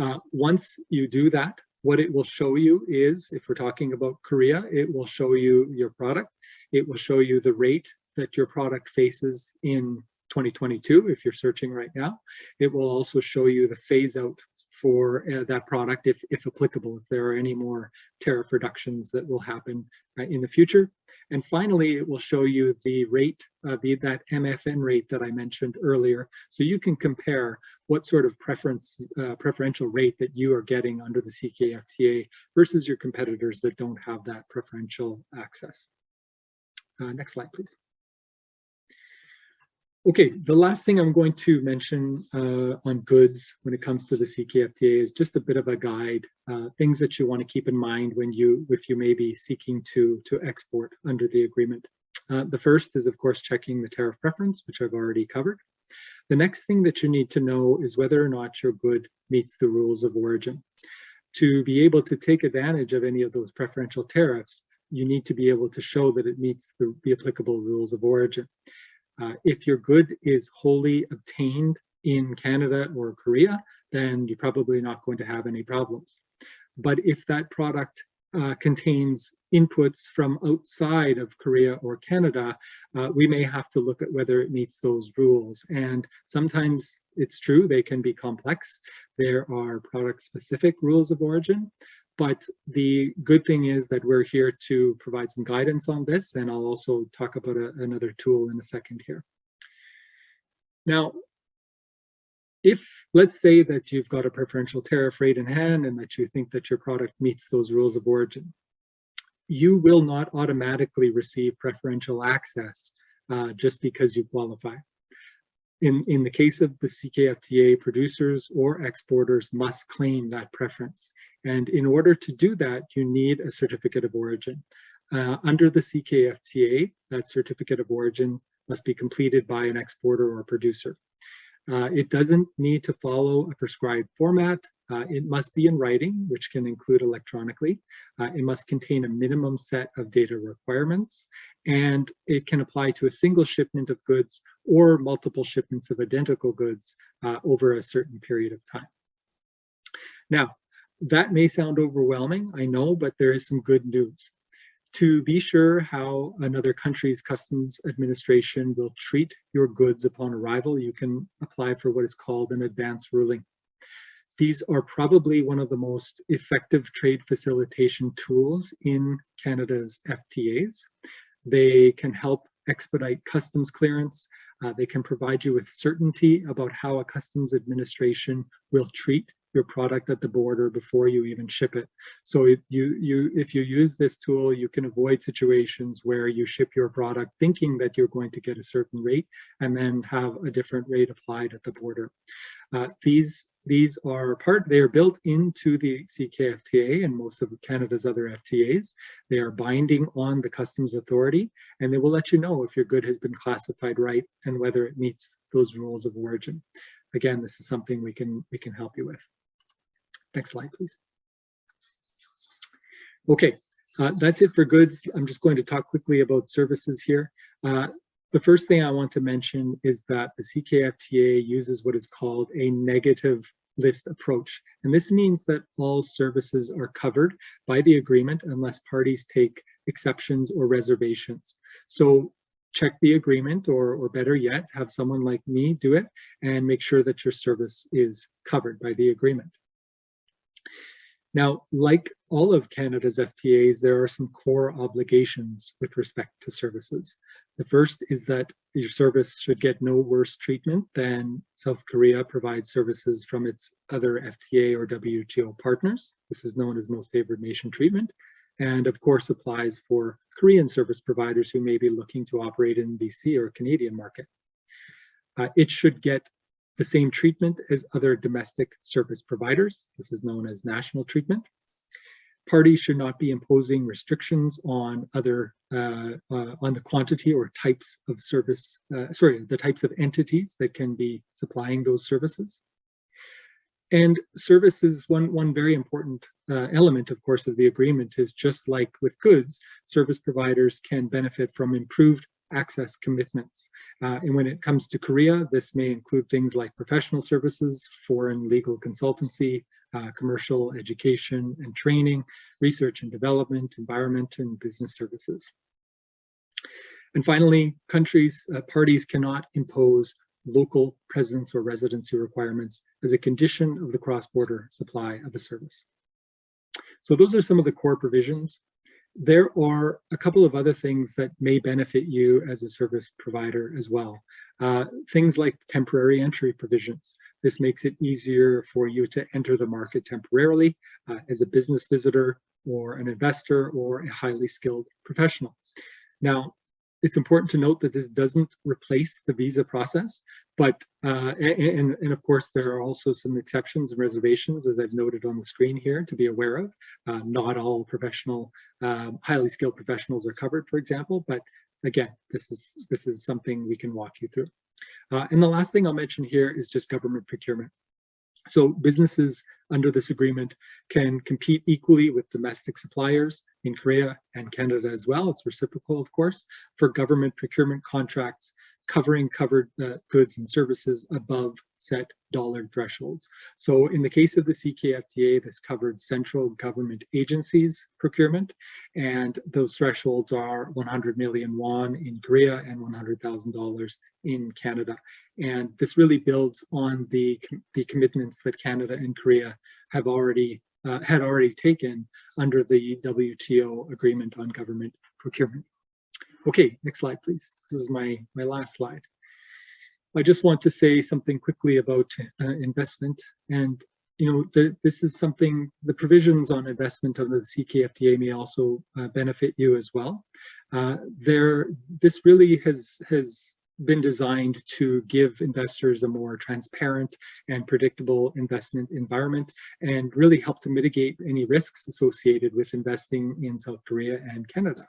Uh, once you do that, what it will show you is, if we're talking about Korea, it will show you your product. It will show you the rate that your product faces in 2022, if you're searching right now. It will also show you the phase out for uh, that product, if, if applicable, if there are any more tariff reductions that will happen uh, in the future. And finally, it will show you the rate, uh, the, that MFN rate that I mentioned earlier. So you can compare what sort of preference, uh, preferential rate that you are getting under the CKFTA versus your competitors that don't have that preferential access. Uh, next slide, please. Okay, the last thing I'm going to mention uh, on goods when it comes to the CKFTA is just a bit of a guide, uh, things that you want to keep in mind when you, if you may be seeking to, to export under the agreement. Uh, the first is, of course, checking the tariff preference, which I've already covered. The next thing that you need to know is whether or not your good meets the rules of origin. To be able to take advantage of any of those preferential tariffs, you need to be able to show that it meets the, the applicable rules of origin. Uh, if your good is wholly obtained in Canada or Korea, then you're probably not going to have any problems. But if that product uh, contains inputs from outside of Korea or Canada, uh, we may have to look at whether it meets those rules. And sometimes it's true, they can be complex. There are product-specific rules of origin, but the good thing is that we're here to provide some guidance on this, and I'll also talk about a, another tool in a second here. Now, if let's say that you've got a preferential tariff rate in hand and that you think that your product meets those rules of origin, you will not automatically receive preferential access uh, just because you qualify. In, in the case of the CKFTA, producers or exporters must claim that preference. And in order to do that, you need a certificate of origin. Uh, under the CKFTA, that certificate of origin must be completed by an exporter or producer. Uh, it doesn't need to follow a prescribed format. Uh, it must be in writing, which can include electronically. Uh, it must contain a minimum set of data requirements, and it can apply to a single shipment of goods or multiple shipments of identical goods uh, over a certain period of time. Now, that may sound overwhelming, I know, but there is some good news to be sure how another country's customs administration will treat your goods upon arrival, you can apply for what is called an advance ruling. These are probably one of the most effective trade facilitation tools in Canada's FTAs. They can help expedite customs clearance. Uh, they can provide you with certainty about how a customs administration will treat your product at the border before you even ship it. So if you, you, if you use this tool, you can avoid situations where you ship your product thinking that you're going to get a certain rate and then have a different rate applied at the border. Uh, these these are part, they are built into the CKFTA and most of Canada's other FTAs. They are binding on the customs authority and they will let you know if your good has been classified right and whether it meets those rules of origin. Again, this is something we can, we can help you with. Next slide, please. Okay, uh, that's it for goods. I'm just going to talk quickly about services here. Uh, the first thing I want to mention is that the CKFTA uses what is called a negative list approach. And this means that all services are covered by the agreement unless parties take exceptions or reservations. So check the agreement or, or better yet, have someone like me do it and make sure that your service is covered by the agreement. Now, like all of Canada's FTAs, there are some core obligations with respect to services. The first is that your service should get no worse treatment than South Korea provides services from its other FTA or WTO partners. This is known as most favored nation treatment, and of course applies for Korean service providers who may be looking to operate in BC or Canadian market. Uh, it should get the same treatment as other domestic service providers. This is known as national treatment. Parties should not be imposing restrictions on other uh, uh, on the quantity or types of service, uh, sorry, the types of entities that can be supplying those services. And services, one, one very important uh, element, of course, of the agreement is just like with goods, service providers can benefit from improved access commitments. Uh, and when it comes to Korea, this may include things like professional services, foreign legal consultancy, uh, commercial education and training, research and development, environment, and business services. And finally, countries, uh, parties cannot impose local presence or residency requirements as a condition of the cross-border supply of a service. So those are some of the core provisions there are a couple of other things that may benefit you as a service provider as well. Uh, things like temporary entry provisions. This makes it easier for you to enter the market temporarily uh, as a business visitor or an investor or a highly skilled professional. Now, it's important to note that this doesn't replace the visa process, but uh, and, and of course there are also some exceptions and reservations as I've noted on the screen here to be aware of. Uh, not all professional, um, highly skilled professionals are covered, for example, but again, this is this is something we can walk you through. Uh, and the last thing I'll mention here is just government procurement. So businesses under this agreement can compete equally with domestic suppliers in Korea and Canada as well. It's reciprocal, of course, for government procurement contracts covering covered uh, goods and services above set dollar thresholds. So in the case of the CKFTA, this covered central government agencies procurement, and those thresholds are 100 million won in Korea and $100,000 in Canada. And this really builds on the, the commitments that Canada and Korea have already uh, had already taken under the WTO agreement on government procurement. Okay, next slide, please. This is my, my last slide. I just want to say something quickly about uh, investment. And, you know, the, this is something, the provisions on investment under the CKFTA may also uh, benefit you as well. Uh, there, this really has, has been designed to give investors a more transparent and predictable investment environment and really help to mitigate any risks associated with investing in South Korea and Canada.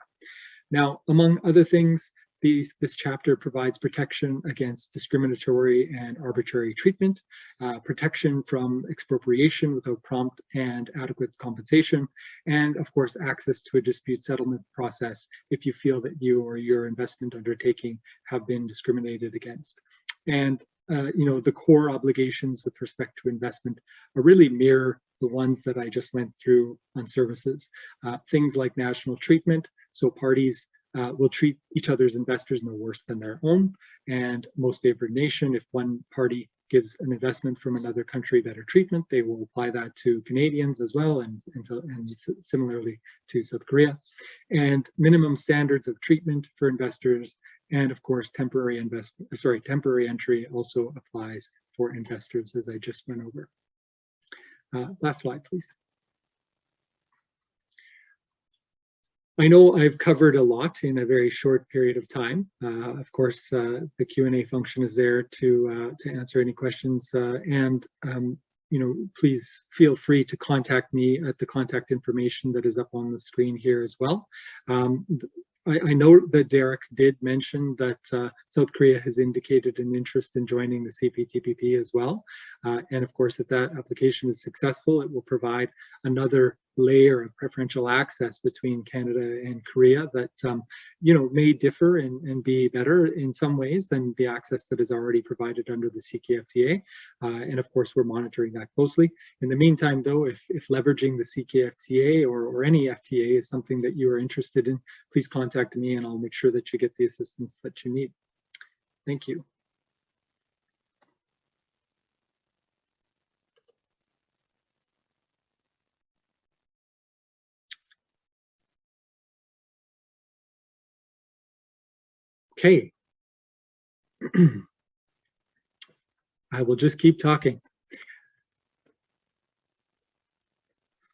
Now, among other things, these, this chapter provides protection against discriminatory and arbitrary treatment, uh, protection from expropriation without prompt and adequate compensation, and of course, access to a dispute settlement process if you feel that you or your investment undertaking have been discriminated against. And uh, you know, the core obligations with respect to investment are really mirror the ones that I just went through on services. Uh, things like national treatment, so parties uh, will treat each other's investors no worse than their own. And most favored nation, if one party gives an investment from another country better treatment, they will apply that to Canadians as well, and, and, so, and similarly to South Korea. And minimum standards of treatment for investors, and of course, temporary investment, sorry, temporary entry also applies for investors, as I just went over. Uh, last slide, please. I know I've covered a lot in a very short period of time. Uh, of course, uh, the Q&A function is there to, uh, to answer any questions uh, and um, you know, please feel free to contact me at the contact information that is up on the screen here as well. Um, I, I, know that Derek did mention that uh, South Korea has indicated an interest in joining the CPTPP as well. Uh, and of course, if that application is successful, it will provide another layer of preferential access between Canada and Korea that, um, you know, may differ and, and be better in some ways than the access that is already provided under the CKFTA. Uh, and of course, we're monitoring that closely. In the meantime, though, if, if leveraging the CKFTA or, or any FTA is something that you are interested in, please contact me and I'll make sure that you get the assistance that you need. Thank you. Okay. I will just keep talking.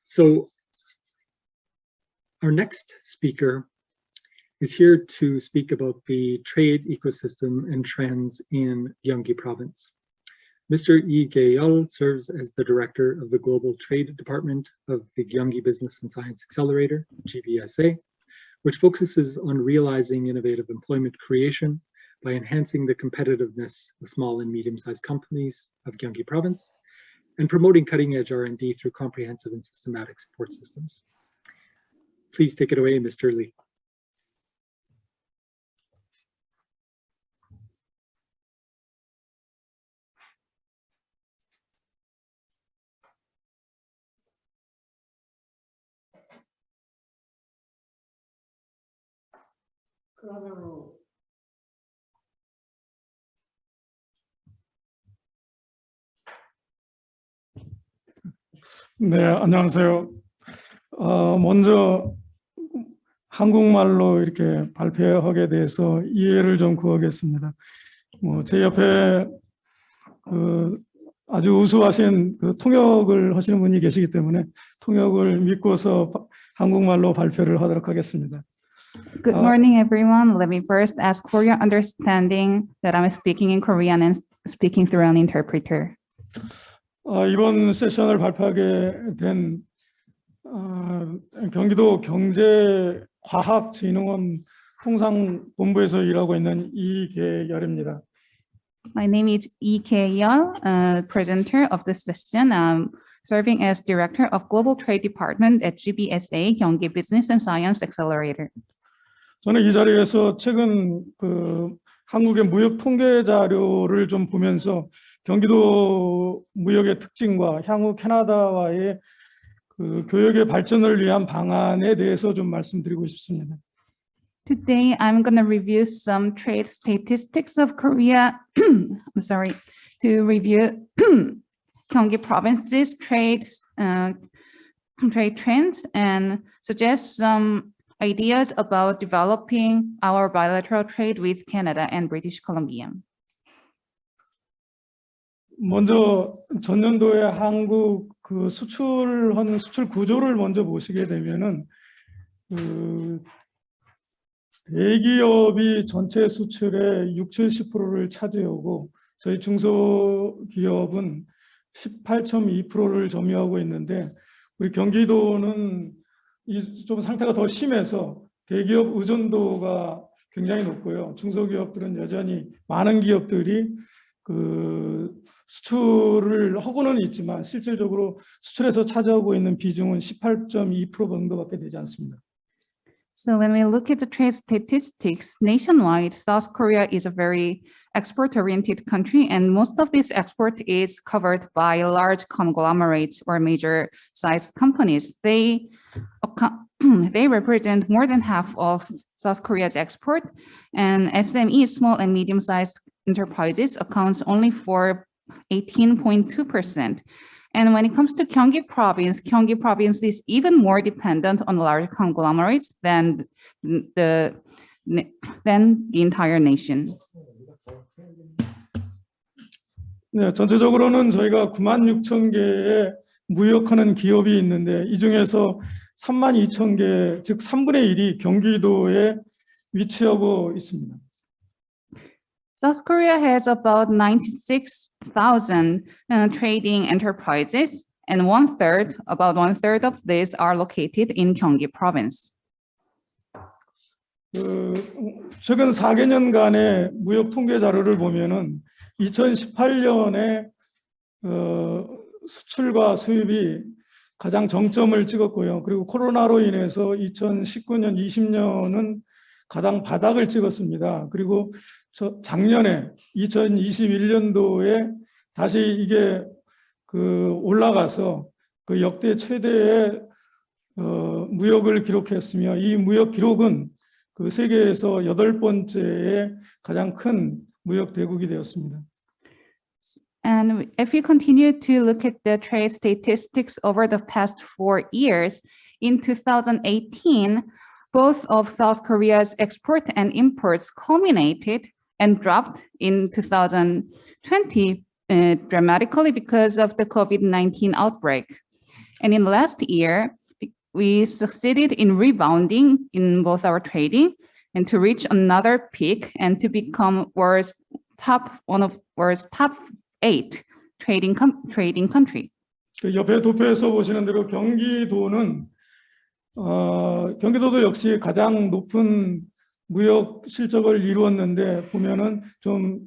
So our next speaker is here to speak about the trade ecosystem and trends in Gyeonggi province. Mr. Yi Gae-yeol serves as the director of the Global Trade Department of the Gyeonggi Business and Science Accelerator, GBSA, which focuses on realizing innovative employment creation by enhancing the competitiveness of small and medium-sized companies of Gyeonggi province and promoting cutting-edge R&D through comprehensive and systematic support systems. Please take it away, Mr. Lee. 네, 안녕하세요. 어, 먼저 한국말로 이렇게 발표하게 돼서 이해를 좀 구하겠습니다. 뭐 제 옆에 그 아주 우수하신 그 통역을 하시는 분이 계시기 때문에 통역을 믿고서 한국말로 발표를 하도록 하겠습니다. Good Uh, morning, everyone. Let me first ask for your understanding that I'm speaking in Korean and speaking through an interpreter. 어, 이번 세션을 발표하게 된 어, 경기도 경제과학진흥원 통상본부에서 일하고 있는 이계열입니다. My name is Lee K-yeol, uh, presenter of this session. I'm serving as Director of Global Trade Department at GBSA, Gyeonggi Business and Science Accelerator. 저는 이 자리에서 최근 그 한국의 무역 통계 자료를 좀 보면서 경기도 무역의 특징과 향후 캐나다와의 그 교역의 발전을 위한 방안에 대해서 좀 말씀드리고 싶습니다. Today, I'm going to review some trade statistics of Korea. I'm sorry, to review Gyeonggi province's trade, uh, trade trends and suggest some ideas about developing our bilateral trade with Canada and British Columbia. 먼저 전년도에 한국 그 수출한 수출 구조를 먼저 보시게 되면은 그 대기업이 전체 수출의 6, 70%를 차지하고 저희 중소기업은 18.2%를 점유하고 있는데 우리 경기도는 이 좀 상태가 더 심해서 대기업 의존도가 굉장히 높고요. 중소기업들은 여전히 많은 기업들이 그 수출을 하고는 있지만 실질적으로 수출에서 차지하고 있는 비중은 18.2% 정도밖에 되지 않습니다. So when we look at the trade statistics nationwide, South Korea is a very export-oriented country, and most of this export is covered by large conglomerates or major-sized companies. They they represent more than half of South Korea's export, and SME, small and medium-sized enterprises, accounts only for 18.2%. And when it comes to Gyeonggi province, Gyeonggi province is even more dependent on large conglomerates than the than the entire nation. 네, 전체적으로는 저희가 9만 6천 개의 무역하는 기업이 있는데 이 중에서 3만 2천 개, 즉 3분의 1이 경기도에 위치하고 있습니다. South Korea has about 96,000 uh, trading enterprises, and one third, about one third of these are located in Gyeonggi province. 그 최근 4개년간의 무역 통계 자료를 보면은 2018년에 어, 수출과 수입이 가장 정점을 찍었고요. 그리고 코로나로 인해서 2019년, 20년은 가장 바닥을 찍었습니다. 그리고 저 작년에 2021년도에 다시 이게 그 올라가서 그 역대 최대의 어, 무역을 기록했으며 이 무역 기록은 그 세계에서 여덟 번째의 가장 큰 무역 대국이 되었습니다. And if you continue to look at the trade statistics over the past four years, in 2018, both of South Korea's export and imports culminated and dropped in 2020 uh, dramatically because of the COVID-19 outbreak. And in last year, we succeeded in rebounding in both our trading and to reach another peak and to become world's top, one of world's top eight trading, com- trading country. 그 옆에 도표에서 보시는 대로 경기도는 어, 경기도도 역시 가장 높은 무역 실적을 이루었는데 보면은 좀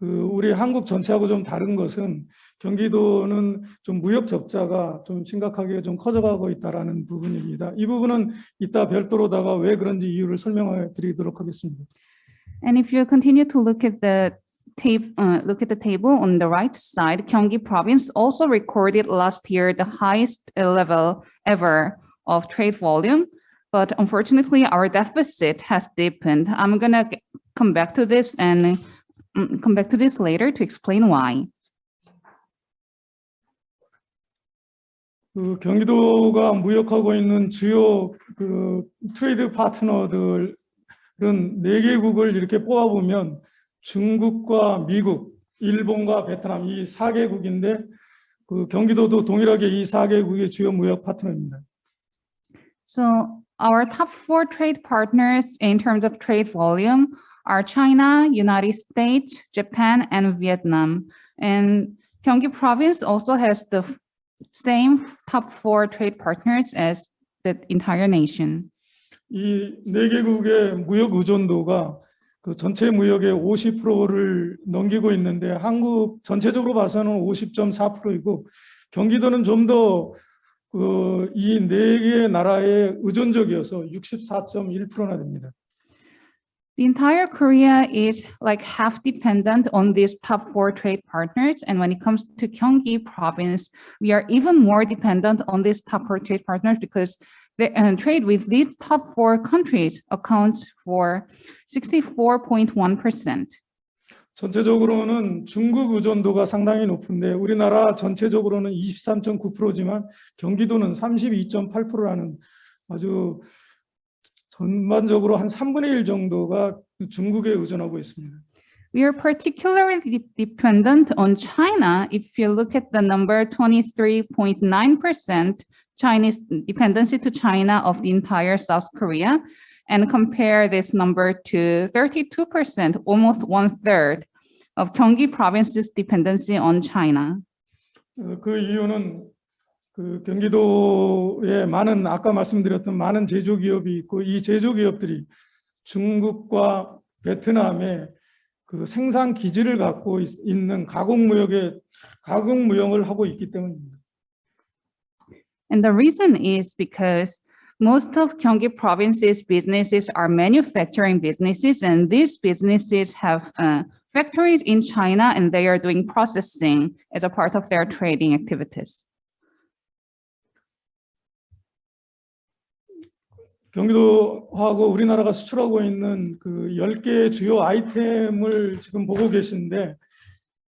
그 우리 한국 전체하고 좀 다른 것은 경기도는 좀 무역 적자가 좀 심각하게 좀 커져가고 있다라는 부분입니다. 이 부분은 이따 별도로다가 왜 그런지 이유를 설명해 드리도록 하겠습니다. And if you continue to look at the uh, look at the table on the right side, Gyeonggi province also recorded last year the highest uh, level ever of trade volume. But unfortunately, our deficit has deepened. I'm gonna g- come back to this and mm, come back to this later to explain why. 그 경기도가 무역하고 있는 주요 그 트레이드 파트너들은 네 개국을 이렇게 뽑아보면 중국과 미국, 일본과 베트남 이 4개국인데 그 경기도도 동일하게 이 4개국의 주요 무역 파트너입니다. So our top four trade partners in terms of trade volume are China, United States, Japan, and Vietnam. And Gyeonggi province also has the same top four trade partners as the entire nation. 이 네 개국의 무역 의존도가 그 전체 무역의 50%를 넘기고 있는데 한국 전체적으로 봐서는 50.4%이고 경기도는 좀 더 그 이 네 개의 나라에 의존적이어서 64.1%나 됩니다. The entire Korea is like half dependent on these top four trade partners. And when it comes to Gyeonggi province, we are even more dependent on these top four trade partners because the uh, trade with these top four countries accounts for 64.1%. 전체적으로는 중국 의존도가 상당히 높은데 우리나라 전체적으로는 23.9%지만 경기도는 32.8%라는 아주 전반적으로 한 3분의 1 정도가 중국에 의존하고 있습니다. We are particularly de- dependent on China. If you look at the number 23.9% Chinese dependency to China of the entire South Korea and compare this number to 32%, almost one third of Gyeonggi province's dependency on China. 어, 그 이유는 그 경기도에 많은 아까 말씀드렸던 많은 제조 기업이 있고 이 제조 기업들이 중국과 베트남에 그 생산 기지를 갖고 있- 있는 가공 무역에 가공 무역을 하고 있기 때문입니다. And the reason is because most of Gyeonggi province's businesses are manufacturing businesses, and these businesses have uh, factories in China, and they are doing processing as a part of their trading activities. 경기도하고 우리나라가 수출하고 있는 그 10개의 주요 아이템을 지금 보고 계신데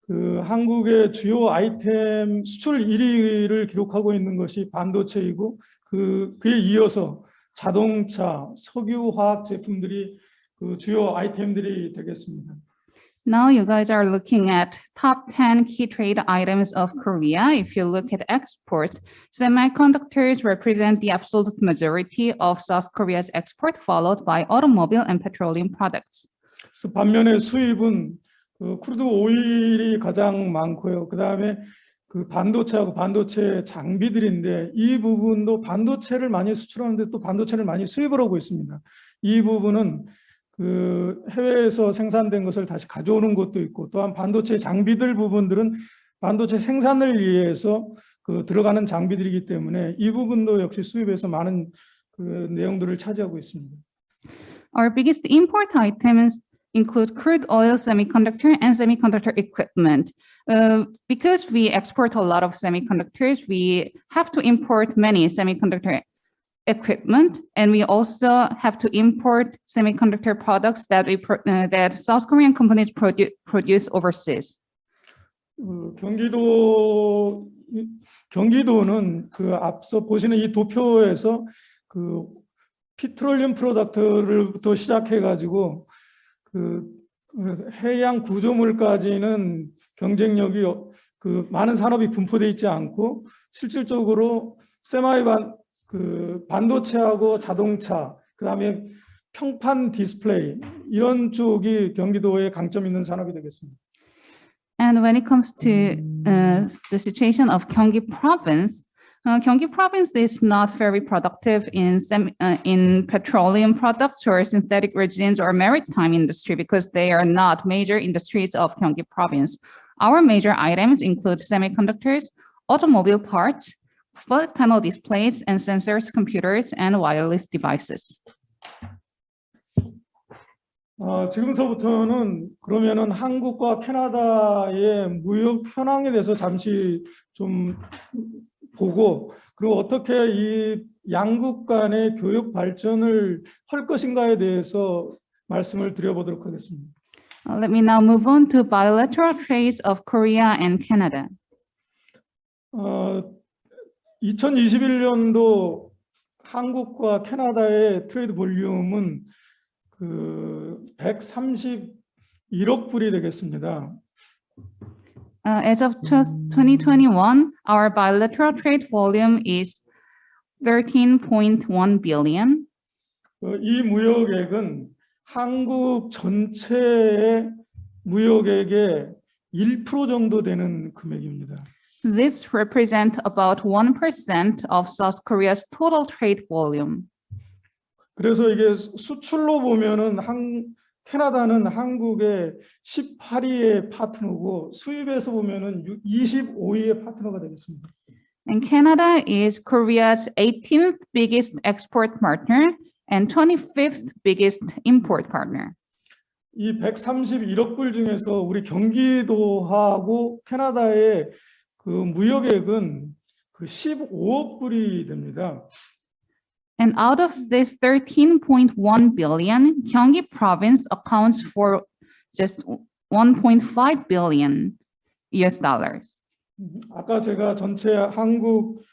그 한국의 주요 아이템 수출 1위를 기록하고 있는 것이 반도체이고 그 그에 이어서 자동차, 석유, 화학 제품들이 그 주요 아이템들이 되겠습니다. Now you guys are looking at top 10 key trade items of Korea. If you look at exports, semiconductors represent the absolute majority of South Korea's export, followed by automobile and petroleum products. 반면에 수입은 그 크루드 오일이 가장 많고요. 그 다음에 그 반도체하고 반도체 장비들인데 이 부분도 반도체를 많이 수출하는데 또 반도체를 많이 수입을 하고 있습니다. 이 부분은 그 해외에서 생산된 것을 다시 가져오는 것도 있고 또한 반도체 장비들 부분들은 반도체 생산을 위해서 그 들어가는 장비들이기 때문에 이 부분도 역시 수입에서 많은 그 내용들을 차지하고 있습니다. Our biggest import items include crude oil, semiconductor, and semiconductor equipment. Uh, because we export a lot of semiconductors, we have to import many semiconductor equipment, and we also have to import semiconductor products that we pro- uh, that South Korean companies produ- produce overseas. 그 경기도 이- 경기도는 그 앞서 보시는 이 도표에서 그 피트롤리움 프로덕트를부터 시작해 가지고 그, 그 해양 구조물까지는 경쟁력이 어- 그 많은 산업이 분포돼 있지 않고 실질적으로 세마이 반, 그 반도체하고 자동차 그다음에 평판 디스플레이 이런 쪽이 경기도의 강점 있는 산업이 되겠습니다. And when it comes to uh, the situation of Gyeonggi province, uh, Gyeonggi province is not very productive in sem- uh, in petroleum products or synthetic resins or maritime industry because they are not major industries of Gyeonggi province. Our major items include semiconductors, automobile parts, flat panel displays, and sensors, computers, and wireless devices. 어, 지금서부터는 그러면은 한국과 캐나다의 무역 현황에 대해서 잠시 좀 보고 그리고 어떻게 이 양국 간의 교육 발전을 할 것인가에 대해서 말씀을 드려보도록 하겠습니다. Uh, let me now move on to bilateral trades of Korea and Canada. 어, 2021년도 한국과 캐나다의 트레이드 볼륨은 그 131억 불이 되겠습니다. Uh, as of tw- 2021, our bilateral trade volume is 13.1 billion. 어, 이 무역액은 한국 전체의 무역액의 1% 정도 되는 금액입니다. This represents about 1% of South Korea's total trade volume. 그래서 이게 수출로 보면은 한 캐나다는 한국의 18위의 파트너고 수입에서 보면은 25위의 파트너가 되겠습니다. And Canada is Korea's 18th biggest export partner and 25th biggest import partner. 이 131억 불 중에서 우리 경기도하고 캐나다의 그 무역액은 그 15억 불이 됩니다. And out of this 13.1 billion, Gyeonggi province accounts for just 1.5 billion US dollars. 아까 제가 전체 한국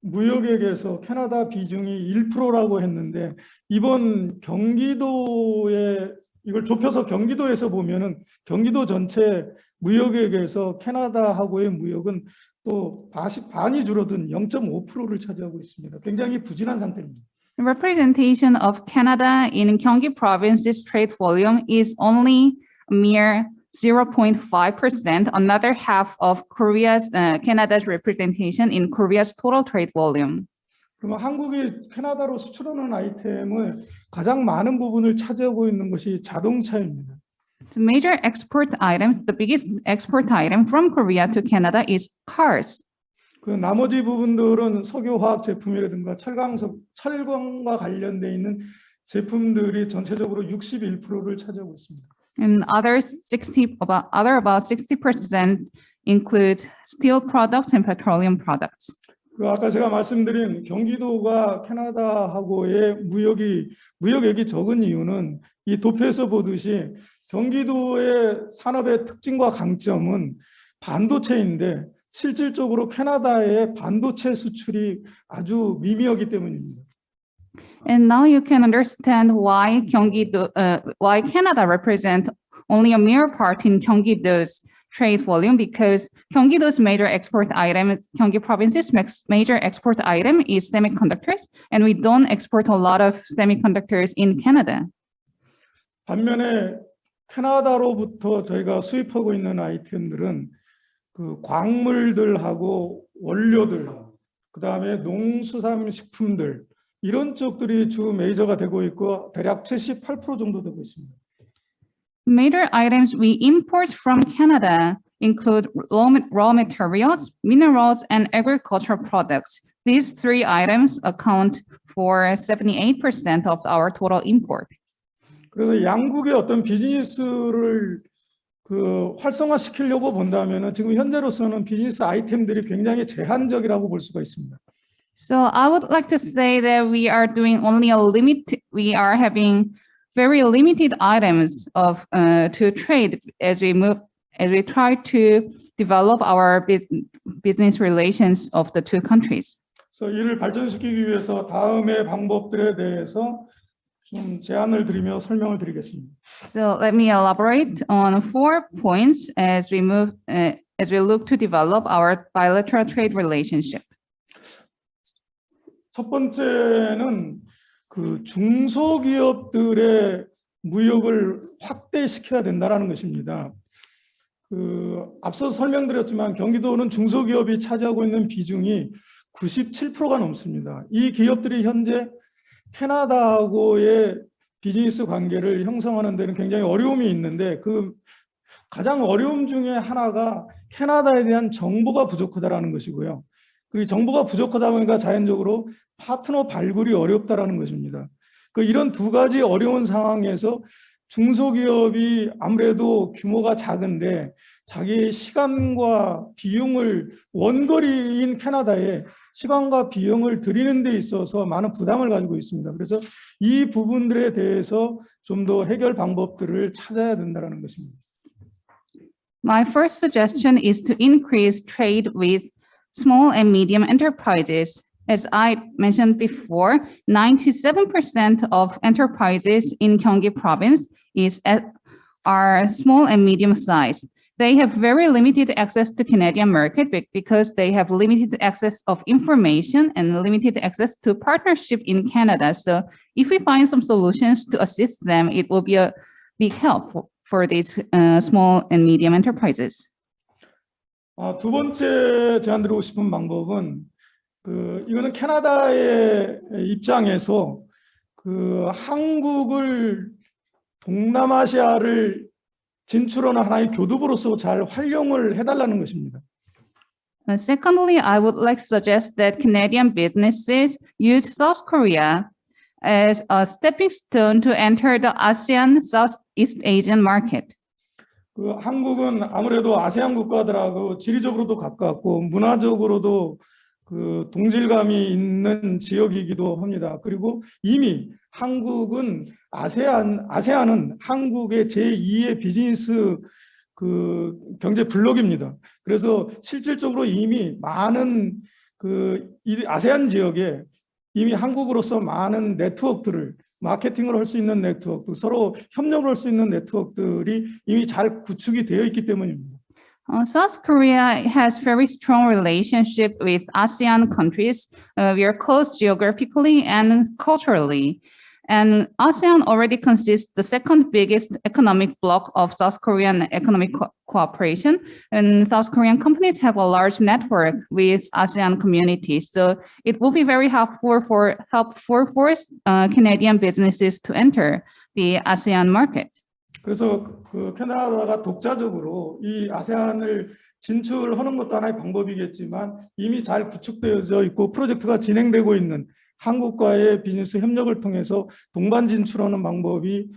무역액에서 캐나다 비중이 1%라고 했는데 이번 경기도에 이걸 좁혀서 경기도에서 보면은 경기도 전체 무역액에서 캐나다하고의 무역은 또 반이 줄어든 0.5%를 차지하고 있습니다. 굉장히 부진한 상태입니다. The representation of Canada in Gyeonggi province's trade volume is only mere 0.5%, another half of Korea's, uh, Canada's representation in Korea's total trade volume. 그러면 한국이 캐나다로 수출하는 아이템을 가장 많은 부분을 차지하고 있는 것이 자동차입니다. The major export items, the biggest export item from Korea to Canada is cars. 그 나머지 부분들은 석유화학 제품이라든가 철강, 철광과 관련돼 있는 제품들이 전체적으로 61%를 차지하고 있습니다. And other 60, about, other about 60% include steel products and petroleum products. 그 아까 제가 말씀드린 경기도가 캐나다하고의 무역이 무역액이 적은 이유는 이 도표에서 보듯이 경기도의 산업의 특징과 강점은 반도체인데 실질적으로 캐나다의 반도체 수출이 아주 미미하기 때문입니다. And now you can understand why Gyeonggi-do, uh, why Canada represent only a mere part in Gyeonggi-do's trade volume because Gyeonggi-do's major export item, Gyeonggi province's major export item is semiconductors, and we don't export a lot of semiconductors in Canada. 반면에 캐나다로부터 저희가 수입하고 있는 아이템들은 그 광물들하고 원료들, 그 다음에 농수산식품들 이런 쪽들이 주 메이저가 되고 있고 대략 78% 정도 되고 있습니다. Major items we import from Canada include raw ma- raw materials, minerals, and agricultural products. These three items account for 78% of our total import. 그래서 양국의 어떤 비즈니스를 그 활성화시키려고 본다면은 지금 현재로서는 비즈니스 아이템들이 굉장히 제한적이라고 볼 수가 있습니다. So I would like to say that we are doing only a limit, we are having very limited items of uh, to trade as we move, as we try to develop our bus- business relations of the two countries. 그래서 이를 발전시키기 위해서 다음의 방법들에 대해서 좀 제안을 드리며 설명을 드리겠습니다. So let me elaborate on four points as we move, uh, as we look to develop our bilateral trade relationship. 첫 번째는 그 중소기업들의 무역을 확대시켜야 된다는 것입니다. 그 앞서 설명드렸지만 경기도는 중소기업이 차지하고 있는 비중이 97%가 넘습니다. 이 기업들이 현재 캐나다하고의 비즈니스 관계를 형성하는 데는 굉장히 어려움이 있는데 그 가장 어려움 중에 하나가 캐나다에 대한 정보가 부족하다라는 것이고요. 그 정보가 부족하다 보니까 자연적으로 파트너 발굴이 어렵다라는 것입니다. 그 이런 두 가지 어려운 상황에서 중소기업이 아무래도 규모가 작은데 자기의 시간과 비용을 원거리인 캐나다에 시간과 비용을 들이는 데 있어서 많은 부담을 가지고 있습니다. 그래서 이 부분들에 대해서 좀 더 해결 방법들을 찾아야 된다는 것입니다. My first suggestion is to increase trade with small and medium enterprises. As I mentioned before, 97% of enterprises in Gyeonggi province is at, are small and medium sized. They have very limited access to Canadian market be- because they have limited access of information and limited access to partnership in Canada. So if we find some solutions to assist them, it will be a big help for, for these uh, small and medium enterprises. 아, 두 번째 제안드리고 싶은 방법은 그 이거는 캐나다의 입장에서 그 한국을 동남아시아를 진출하는 하나의 교두보로서 잘 활용을 해달라는 것입니다. Uh, secondly, I would like to suggest that Canadian businesses use South Korea as a stepping stone to enter the ASEAN Southeast Asian market. 그 한국은 아무래도 아세안 국가들하고 지리적으로도 가깝고 문화적으로도 그 동질감이 있는 지역이기도 합니다. 그리고 이미 한국은 아세안 아세안은 한국의 제2의 비즈니스 그 경제 블록입니다. 그래서 실질적으로 이미 많은 그이 아세안 지역에 이미 한국으로서 많은 네트워크들을 마케팅을 할 수 있는 네트워크, 서로 협력을 할 수 있는 네트워크들이 이미 잘 구축이 되어 있기 때문입니다. Uh, South Korea has very strong relationship with ASEAN countries. Uh, we are close geographically and culturally. And ASEAN already consists the second biggest economic bloc of South Korean economic co- cooperation. And South Korean companies have a large network with ASEAN communities. So it will be very helpful for helpful for uh, Canadian businesses to enter the ASEAN market. 그래서 그 캐나다가 독자적으로 이 아세안을 진출하는 것도 하나의 방법이겠지만 이미 잘 구축되어져 있고 프로젝트가 진행되고 있는 한국과의 비즈니스 협력을 통해서 동반 진출하는 방법이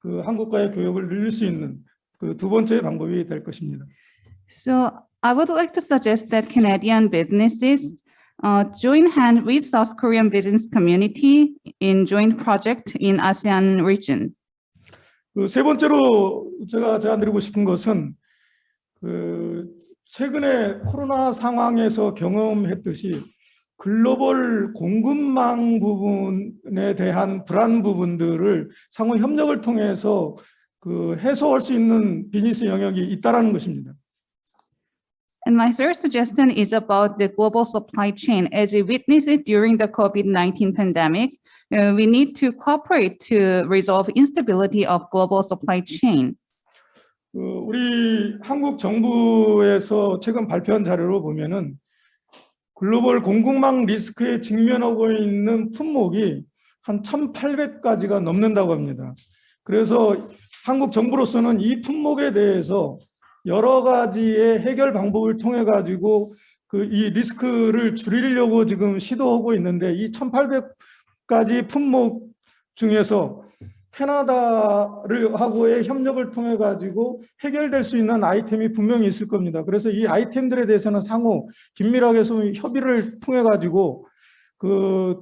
그 한국과의 교역을 늘릴 수 있는 그 두 번째 방법이 될 것입니다. So I would like to suggest that Canadian businesses uh, join hand with South Korean business community in joint project in ASEAN region. 그 세 번째로 제가 제안드리고 싶은 것은 그 최근에 코로나 상황에서 경험했듯이 글로벌 공급망 부분에 대한 불안 부분들을 상호 협력을 통해서 그 해소할 수 있는 비즈니스 영역이 있다라는 것입니다. And my third suggestion is about the global supply chain. As we witnessed it during the COVID-19 pandemic, uh, we need to cooperate to resolve instability of global supply chain. 그 우리 한국 정부에서 최근 발표한 자료로 보면은 글로벌 공급망 리스크에 직면하고 있는 품목이 한 1,800가지가 넘는다고 합니다. 그래서 한국 정부로서는 이 품목에 대해서 여러 가지의 해결 방법을 통해 가지고 그 이 리스크를 줄이려고 지금 시도하고 있는데 이 1,800가지 품목 중에서 캐나다를 하고의 협력을 통해 가지고 해결될 수 있는 아이템이 분명히 있을 겁니다. 그래서 이 아이템들에 대해서는 상호 긴밀하게 좀 협의를 통해 가지고 그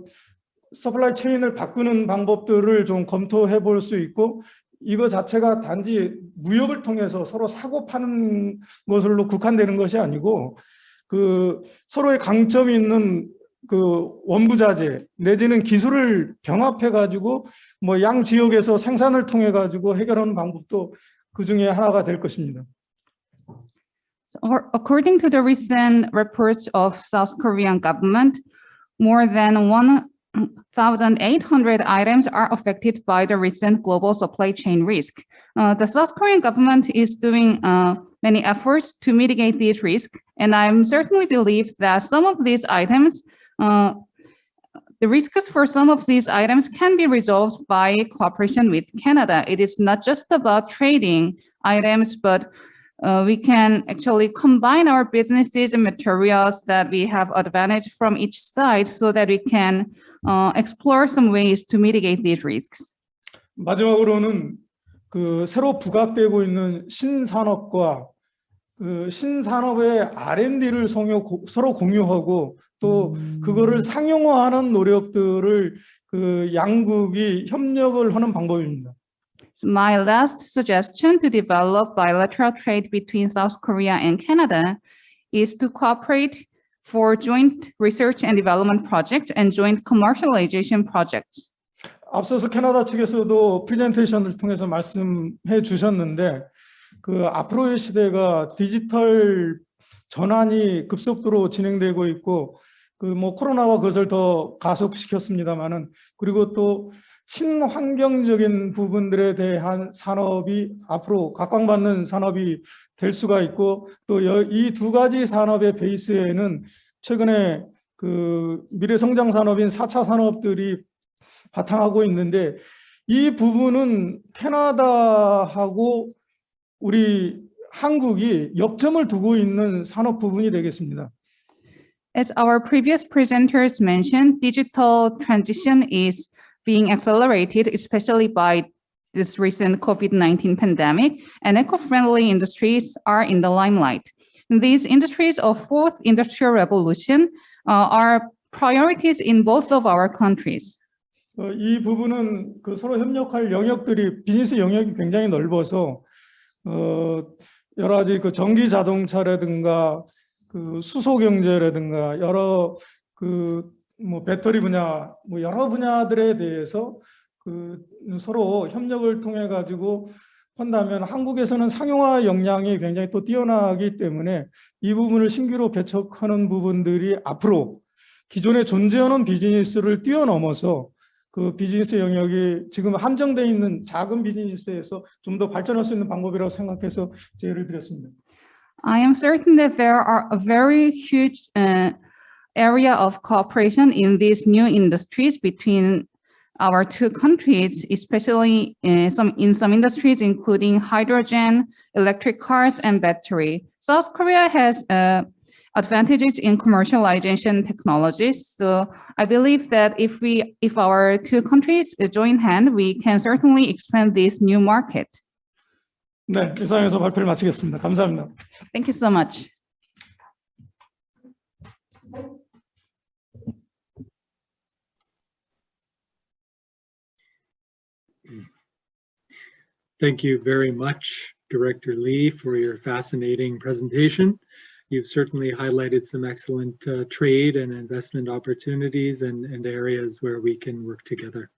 서플라이 체인을 바꾸는 방법들을 좀 검토해 볼 수 있고 이거 자체가 단지 무역을 통해서 서로 사고 파는 것으로 국한되는 것이 아니고 그 서로의 강점이 있는 그 원부자재 내지는 기술을 병합해 가지고 뭐 양 지역에서 생산을 통해 가지고 해결하는 방법도 그 중에 하나가 될 것입니다. According to the recent reports of South Korean government, more than 1,800 items are affected by the recent global supply chain risk. Uh, the South Korean government is doing uh, many efforts to mitigate these risks, and I certainly believe that some of these items, uh, the risks for some of these items can be resolved by cooperation with Canada. It is not just about trading items, but uh, we can actually combine our businesses and materials that we have advantage from each side so that we can uh, explore some ways to mitigate these risks. 마지막으로는 그 새로 부각되고 있는 신산업과 그 신산업의 R&D를 서로 공유하고 또 그거를 상용화하는 노력들을 그 양국이 협력을 하는 방법입니다. My last suggestion to develop bilateral trade between South Korea and Canada is to cooperate for joint research and development projects and joint commercialization projects. 앞서서 캐나다 측에서도 프레젠테이션을 통해서 말씀해 주셨는데 그 앞으로의 시대가 디지털 전환이 급속도로 진행되고 있고 그 뭐 코로나가 그것을 더 가속시켰습니다만은 그리고 또 친환경적인 부분들에 대한 산업이 앞으로 각광받는 산업이 될 수가 있고 또 이 두 가지 산업의 베이스에는 최근에 그 미래 성장 산업인 4차 산업들이 바탕하고 있는데 이 부분은 캐나다하고 우리 한국이 역점을 두고 있는 산업 부분이 되겠습니다. As our previous presenters mentioned, digital transition is being accelerated, especially by this recent COVID-19 pandemic, and eco-friendly industries are in the limelight. These industries of fourth industrial revolution uh, are priorities in both of our countries. 어, 이 부분은 그 서로 협력할 영역들이 비즈니스 영역이 굉장히 넓어서 어, 여러 가지 그 전기 자동차라든가 그 수소 경제라든가 여러 그 뭐 배터리 분야 뭐 여러 분야들에 대해서 그 서로 협력을 통해 가지고 한다면 한국에서는 상용화 역량이 굉장히 또 뛰어나기 때문에 이 부분을 신규로 개척하는 부분들이 앞으로 기존에 존재하는 비즈니스를 뛰어넘어서 그 비즈니스 영역이 지금 한정되어 있는 작은 비즈니스에서 좀 더 발전할 수 있는 방법이라고 생각해서 제의를 드렸습니다. I am certain that there are a very huge uh, area of cooperation in these new industries between our two countries, especially uh, some in some industries, including hydrogen, electric cars, and battery. South Korea has uh, advantages in commercialization technologies. So I believe that if we, if our two countries join hand, we can certainly expand this new market. 네, 이상해서 발표를 마치겠습니다. 감사합니다. Thank you so much. Thank you very much, Director Lee, for your fascinating presentation. You've certainly highlighted some excellent uh, trade and investment opportunities and, and areas where we can work together.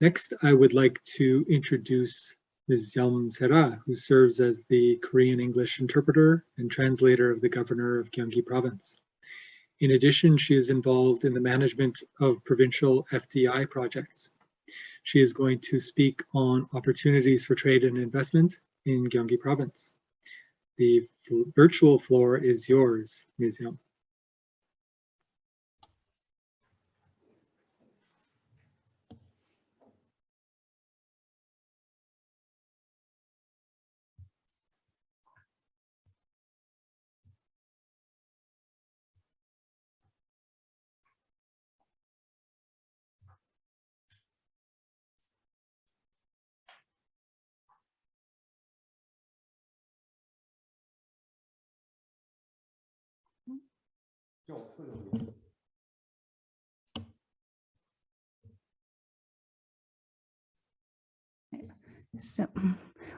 Next, I would like to introduce Ms. Yalm Sera, who serves as the Korean English interpreter and translator of the governor of Gyeonggi province. In addition, she is involved in the management of provincial FDI projects. She is going to speak on opportunities for trade and investment in Gyeonggi province. The virtual floor is yours, Ms. Yum. So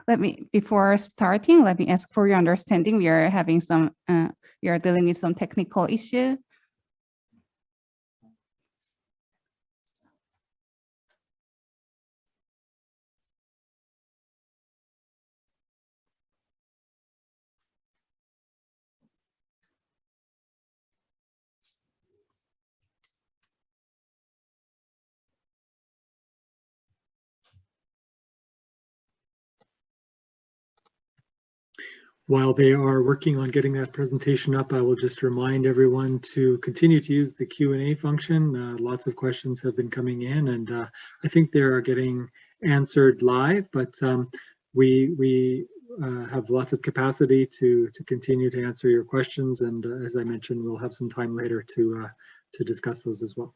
let me, before starting, let me ask for your understanding. We are having some, uh, we are dealing with some technical issue. While they are working on getting that presentation up, I will just remind everyone to continue to use the Q&A function. Uh, lots of questions have been coming in and uh, I think they are getting answered live, but um, we, we uh, have lots of capacity to, to continue to answer your questions. And uh, as I mentioned, we'll have some time later to, uh, to discuss those as well.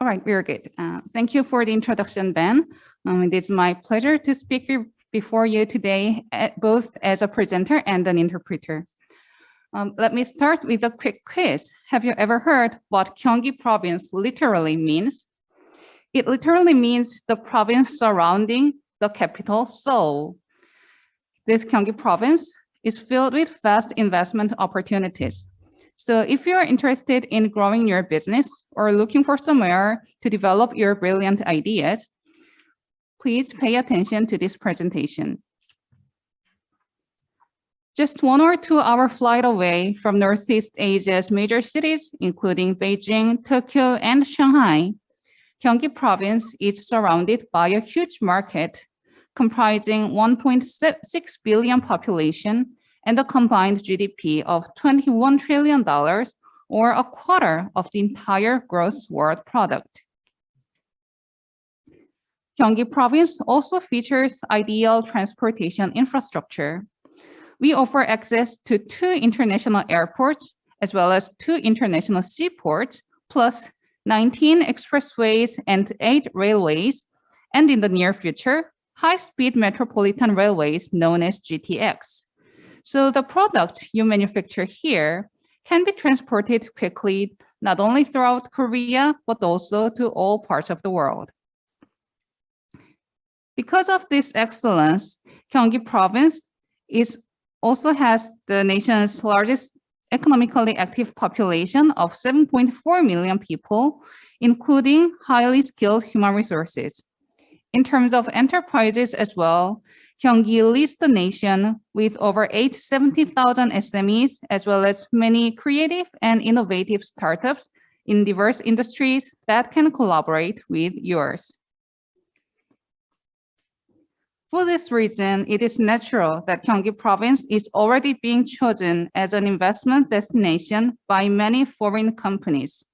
All right, very good. Uh, Thank you for the introduction, Ben. Um, It is my pleasure to speak be- before you today, eh, both as a presenter and an interpreter. Um, Let me start with a quick quiz. Have you ever heard what Gyeonggi province literally means? It literally means the province surrounding the capital Seoul. This Gyeonggi province is filled with vast investment opportunities. So if you're interested in growing your business or looking for somewhere to develop your brilliant ideas, please pay attention to this presentation. Just one or two hour flight away from Northeast Asia's major cities, including Beijing, Tokyo, and Shanghai, Gyeonggi province is surrounded by a huge market comprising 1.6 billion population and a combined GDP of $21 trillion or a quarter of the entire gross world product. Gyeonggi province also features ideal transportation infrastructure. We offer access to two international airports as well as two international seaports, plus 19 expressways and eight railways, and in the near future, high-speed metropolitan railways known as GTX. So the product you manufacture here can be transported quickly, not only throughout Korea, but also to all parts of the world. Because of this excellence, Gyeonggi province is also has the nation's largest economically active population of 7.4 million people, including highly skilled human resources. In terms of enterprises as well, Gyeonggi leads the nation with over 870,000 SMEs, as well as many creative and innovative startups in diverse industries that can collaborate with yours. For this reason, it is natural that Gyeonggi province is already being chosen as an investment destination by many foreign companies.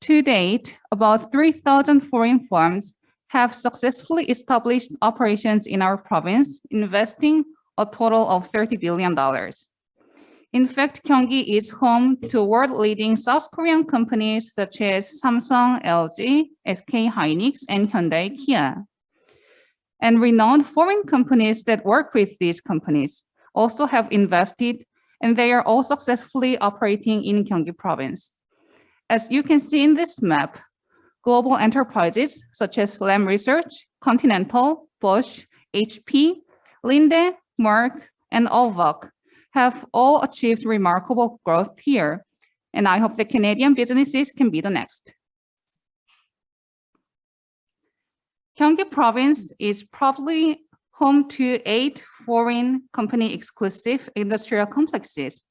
To date, about 3,000 foreign firms have successfully established operations in our province, investing a total of $30 billion. In fact, Gyeonggi is home to world-leading South Korean companies such as Samsung, LG, SK Hynix, and Hyundai Kia. And renowned foreign companies that work with these companies also have invested, and they are all successfully operating in Gyeonggi province. As you can see in this map, global enterprises such as Lam Research, Continental, Bosch, HP, Linde, Merck, and Olvok have all achieved remarkable growth here. And I hope the Canadian businesses can be the next. Gyeonggi province is probably home to eight foreign company exclusive industrial complexes.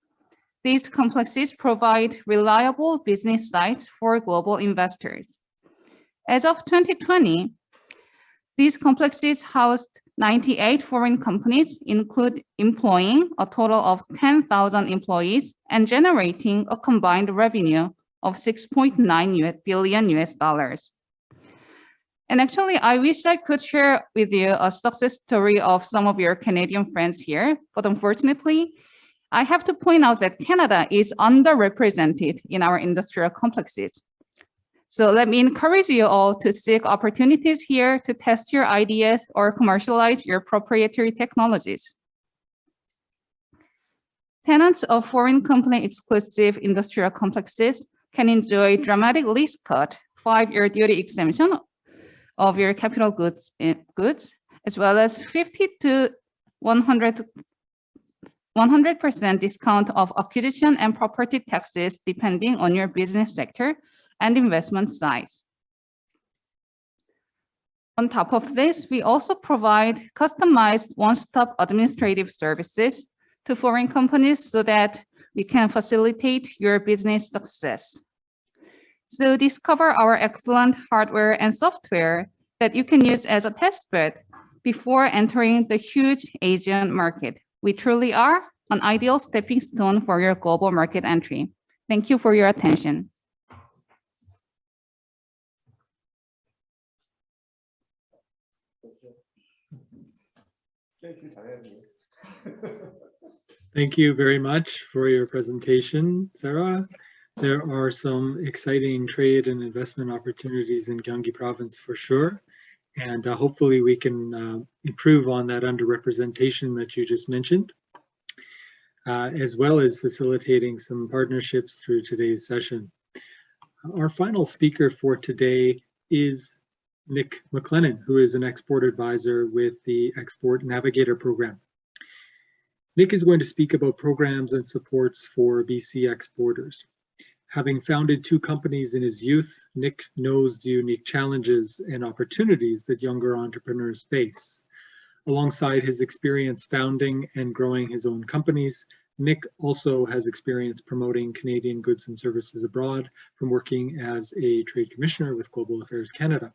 These complexes provide reliable business sites for global investors. As of 2020, these complexes housed 98 foreign companies, include employing a total of 10,000 employees and generating a combined revenue of 6.9 billion US dollars. And actually, I wish I could share with you a success story of some of your Canadian friends here, but unfortunately, I have to point out that Canada is underrepresented in our industrial complexes. So let me encourage you all to seek opportunities here to test your ideas or commercialize your proprietary technologies. Tenants of foreign company exclusive industrial complexes can enjoy dramatic lease cut, five-year duty exemption of your capital goods, goods as well as 50 to 100 100% discount of acquisition and property taxes depending on your business sector and investment size. On top of this, we also provide customized one-stop administrative services to foreign companies so that we can facilitate your business success. So discover our excellent hardware and software that you can use as a test bed before entering the huge Asian market. We truly are an ideal stepping stone for your global market entry. Thank you for your attention. Thank you very much for your presentation, Sarah. There are some exciting trade and investment opportunities in Gyeonggi province for sure. And uh, hopefully we can uh, improve on that underrepresentation that you just mentioned, uh, as well as facilitating some partnerships through today's session. Our final speaker for today is Nick McLennan, who is an export advisor with the Export Navigator program. Nick is going to speak about programs and supports for BC exporters. Having founded two companies in his youth, Nick knows the unique challenges and opportunities that younger entrepreneurs face. Alongside his experience founding and growing his own companies, Nick also has experience promoting Canadian goods and services abroad from working as a trade commissioner with Global Affairs Canada.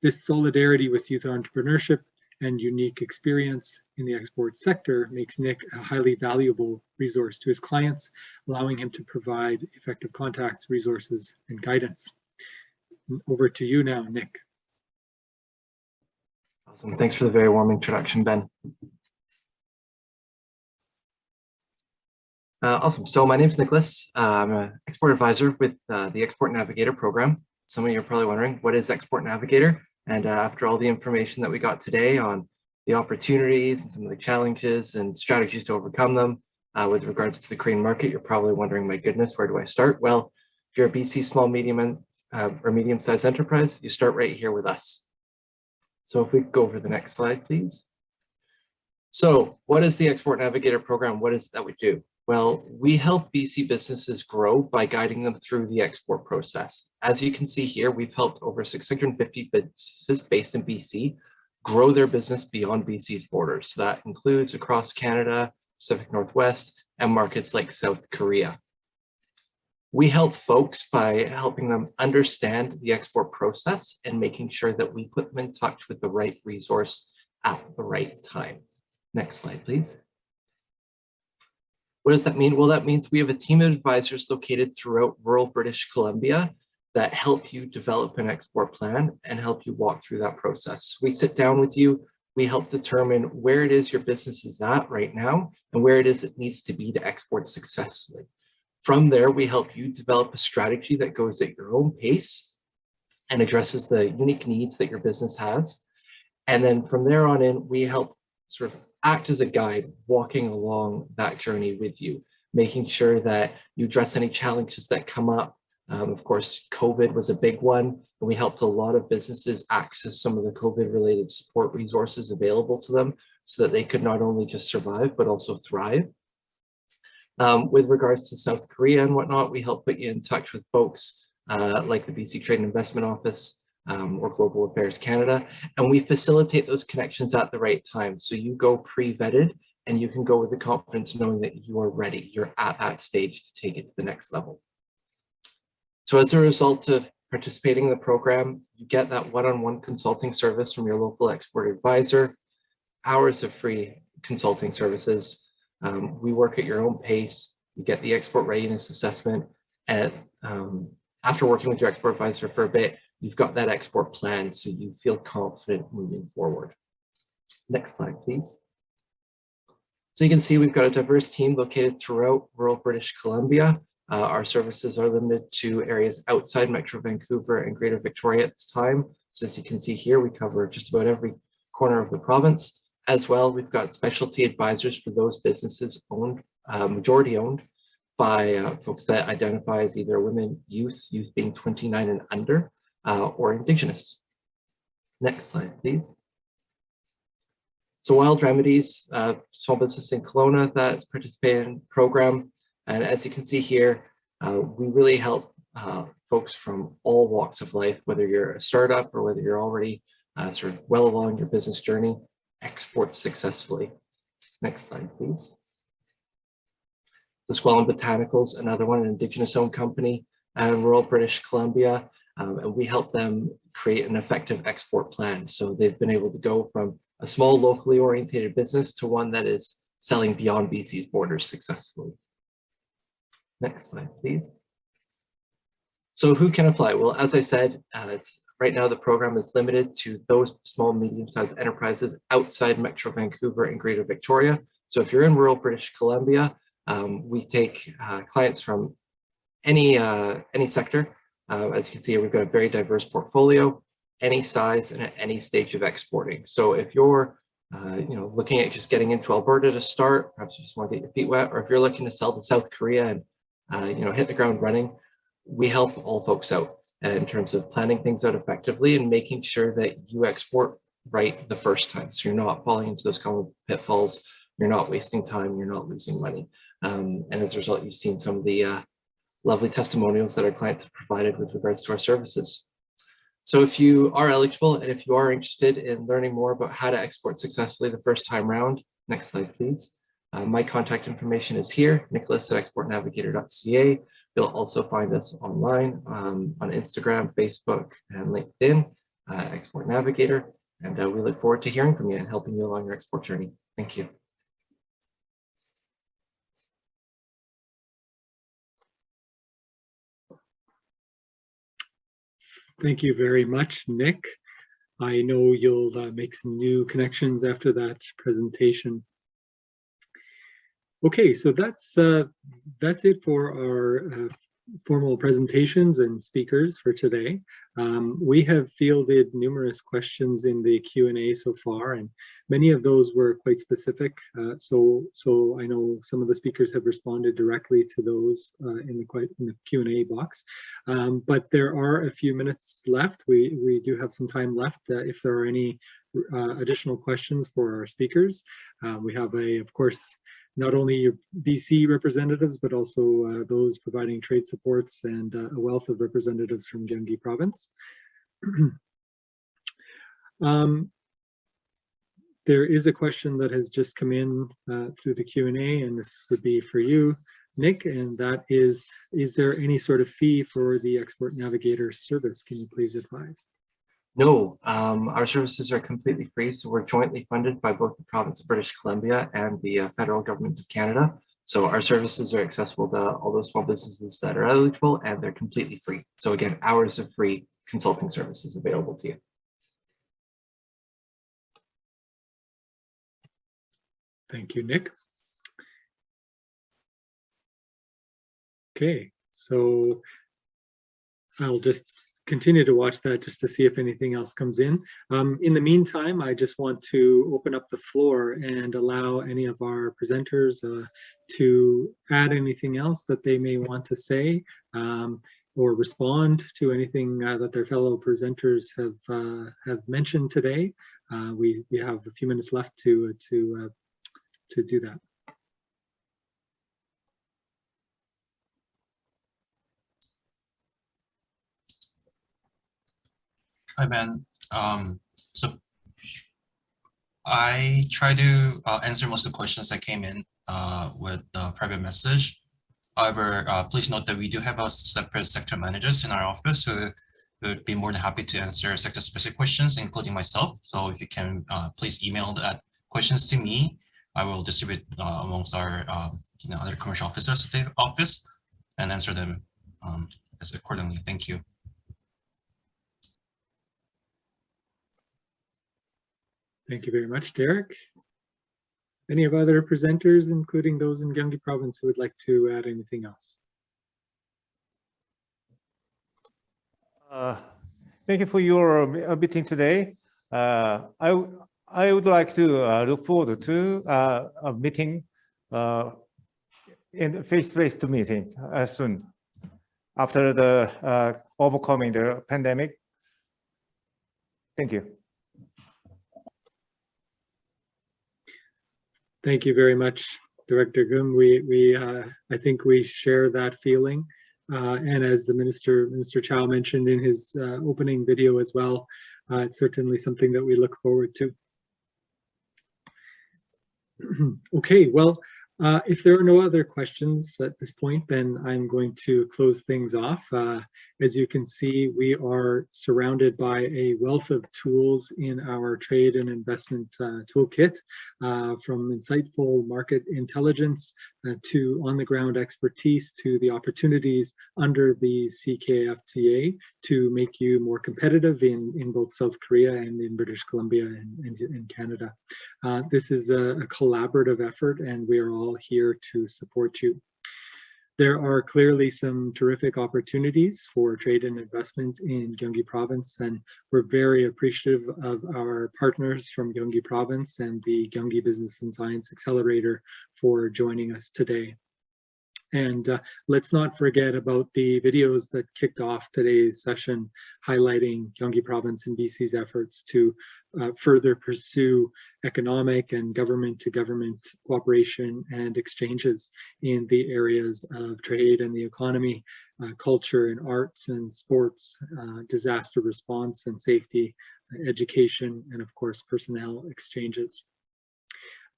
This solidarity with youth entrepreneurship and unique experience in the export sector makes Nick a highly valuable resource to his clients, allowing him to provide effective contacts, resources, and guidance. Over to you now, Nick. Awesome. Thanks for the very warm introduction, Ben. Uh, awesome. So my name is Nicholas. Uh, I'm an export advisor with uh, the Export Navigator program. Some of you are probably wondering, what is Export Navigator? And uh, after all the information that we got today on the opportunities and some of the challenges and strategies to overcome them uh, with regards to the Korean market, you're probably wondering, my goodness, where do I start? Well, if you're a BC small, medium, and, uh, or medium-sized enterprise, you start right here with us. So if we go over the next slide, please. So what is the Export Navigator program? What is it that we do? Well, we help BC businesses grow by guiding them through the export process. As you can see here, we've helped over 650 businesses based in BC grow their business beyond BC's borders. So that includes across Canada, Pacific Northwest, and markets like South Korea. We help folks by helping them understand the export process and making sure that we put them in touch with the right resource at the right time. Next slide, please. What does that mean? Well, that means we have a team of advisors located throughout rural British Columbia that help you develop an export plan and help you walk through that process. We sit down with you, we help determine where it is your business is at right now and where it is it needs to be to export successfully. From there, we help you develop a strategy that goes at your own pace and addresses the unique needs that your business has. And then from there on in, we help sort of act as a guide walking along that journey with you, making sure that you address any challenges that come up. Um, of course, COVID was a big one, and we helped a lot of businesses access some of the COVID related support resources available to them so that they could not only just survive, but also thrive. Um, with regards to South Korea and whatnot, we help put you in touch with folks uh, like the BC Trade and Investment Office, um, or Global Affairs Canada, and we facilitate those connections at the right time. So you go pre-vetted and you can go with the confidence knowing that you are ready, you're at that stage to take it to the next level. So as a result of participating in the program, you get that one-on-one -on -one consulting service from your local export advisor, hours of free consulting services. Um, we work at your own pace, you get the export readiness assessment, and um, after working with your export advisor for a bit, you've got that export plan so you feel confident moving forward. Next slide, please. So you can see we've got a diverse team located throughout rural British Columbia. Uh, our services are limited to areas outside Metro Vancouver and Greater Victoria at this time. So as you can see here, we cover just about every corner of the province. As well, we've got specialty advisors for those businesses owned, uh, majority owned by uh, folks that identify as either women, youth, youth being 29 and under, uh, or indigenous. Next slide, please. So Wild Remedies, uh, small business in Kelowna that's participated in the program. And as you can see here, uh, we really help uh, folks from all walks of life, whether you're a startup or whether you're already uh, sort of well along your business journey, export successfully. Next slide, please. The Skwalwen Botanicals, another one, an indigenous owned company in rural British Columbia um, and we help them create an effective export plan. So they've been able to go from a small locally orientated business to one that is selling beyond BC's borders successfully. Next slide, please. So who can apply? Well, as I said, uh, right now the program is limited to those small, medium-sized enterprises outside Metro Vancouver and Greater Victoria. So if you're in rural British Columbia, um, we take uh, clients from any uh, any sector uh, as you can see, we've got a very diverse portfolio, any size and at any stage of exporting. So if you're uh, you know, looking at just getting into Alberta to start, perhaps you just want to get your feet wet, or if you're looking to sell to South Korea and uh, you know, hit the ground running, we help all folks out in terms of planning things out effectively and making sure that you export right the first time. So you're not falling into those common pitfalls, you're not wasting time, you're not losing money. Um, and as a result, you've seen some of the uh, lovely testimonials that our clients have provided with regards to our services. So if you are eligible and if you are interested in learning more about how to export successfully the first time round, next slide, please. Uh, my contact information is here, nicholas at exportnavigator.ca. You'll also find us online um, on Instagram, Facebook, and LinkedIn, uh, Export Navigator. And uh, we look forward to hearing from you and helping you along your export journey. Thank you. Thank you very much, Nick. I know you'll uh, make some new connections after that presentation. Okay, so that's uh, that's it for our uh, formal presentations and speakers for today. Um, we have fielded numerous questions in the Q&A so far, and many of those were quite specific. Uh, so, so I know some of the speakers have responded directly to those uh, in the quite in the Q&A box. Um, but there are a few minutes left. We we do have some time left. Uh, if there are any uh, additional questions for our speakers, uh, we have a, of course, not only your BC representatives, but also uh, those providing trade supports and uh, a wealth of representatives from Gyeonggi province. um, there is a question that has just come in uh, through the Q&A, and this would be for you, Nick, and that is, is there any sort of fee for the Export Navigator service? Can you please advise? No, um, our services are completely free, so we're jointly funded by both the province of British Columbia and the uh, federal government of Canada. So our services are accessible to all those small businesses that are eligible and they're completely free. So again, hours of free consulting services available to you. Thank you, Nick. Okay, so I'll just continue to watch that just to see if anything else comes in. Um, in the meantime, I just want to open up the floor and allow any of our presenters uh, to add anything else that they may want to say um, or respond to anything uh, that their fellow presenters have uh, have mentioned today. Uh, we we have a few minutes left to to uh, to do that. Hi, Ben. Um, so I try to uh, answer most of the questions that came in uh, with the private message. However, uh, please note that we do have a separate sector managers in our office who would be more than happy to answer sector specific questions, including myself. So if you can uh, please email that questions to me, I will distribute uh, amongst our um, you know, other commercial officers at the office and answer them um, as accordingly. Thank you. Thank you very much, Derek. Any of other presenters, including those in Gyeonggi province, who would like to add anything else? Uh, Thank you for your uh, meeting today. Uh, I, I would like to uh, look forward to uh, a meeting in face-to-face to meeting uh, soon after the overcoming the pandemic. Thank you. Thank you very much, Director Gum. We, we, uh, I think we share that feeling. Uh, and as the Minister, Minister Chow mentioned in his uh, opening video as well, uh, it's certainly something that we look forward to. okay, well, uh, if there are no other questions at this point, then I'm going to close things off. Uh, as you can see, we are surrounded by a wealth of tools in our trade and investment uh, toolkit, uh, from insightful market intelligence uh, to on-the-ground expertise to the opportunities under the CKFTA to make you more competitive in, in both South Korea and in British Columbia and, and in Canada. Uh, this is a, a collaborative effort and we are all here to support you. There are clearly some terrific opportunities for trade and investment in Gyeonggi province, and we're very appreciative of our partners from Gyeonggi province and the Gyeonggi Business and Science Accelerator for joining us today. And uh, let's not forget about the videos that kicked off today's session, highlighting Gyeonggi province and BC's efforts to uh, further pursue economic and government to government cooperation and exchanges in the areas of trade and the economy, uh, culture and arts and sports, uh, disaster response and safety, education, and of course, personnel exchanges.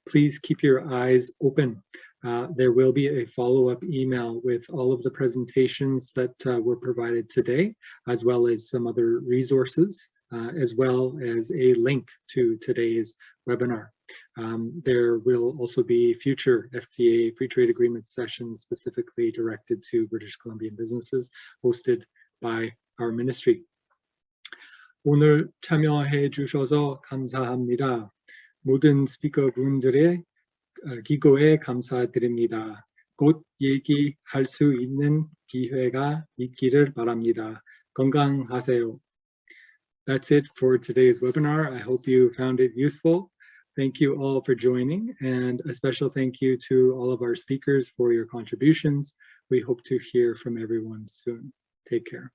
Please keep your eyes open uh, there will be a follow-up email with all of the presentations that uh, were provided today, as well as some other resources, uh, as well as a link to today's webinar. Um, there will also be future FTA free trade agreement sessions specifically directed to British Columbian businesses hosted by our ministry. 오늘 참여해 주셔서 감사합니다. 모든 스피커분들의 어, 기고에 감사드립니다. 곧 얘기할 수 있는 기회가 있기를 바랍니다. 건강하세요. That's it for today's webinar. I hope you found it useful. Thank you all for joining and a special thank you to all of our speakers for your contributions. We hope to hear from everyone soon. Take care.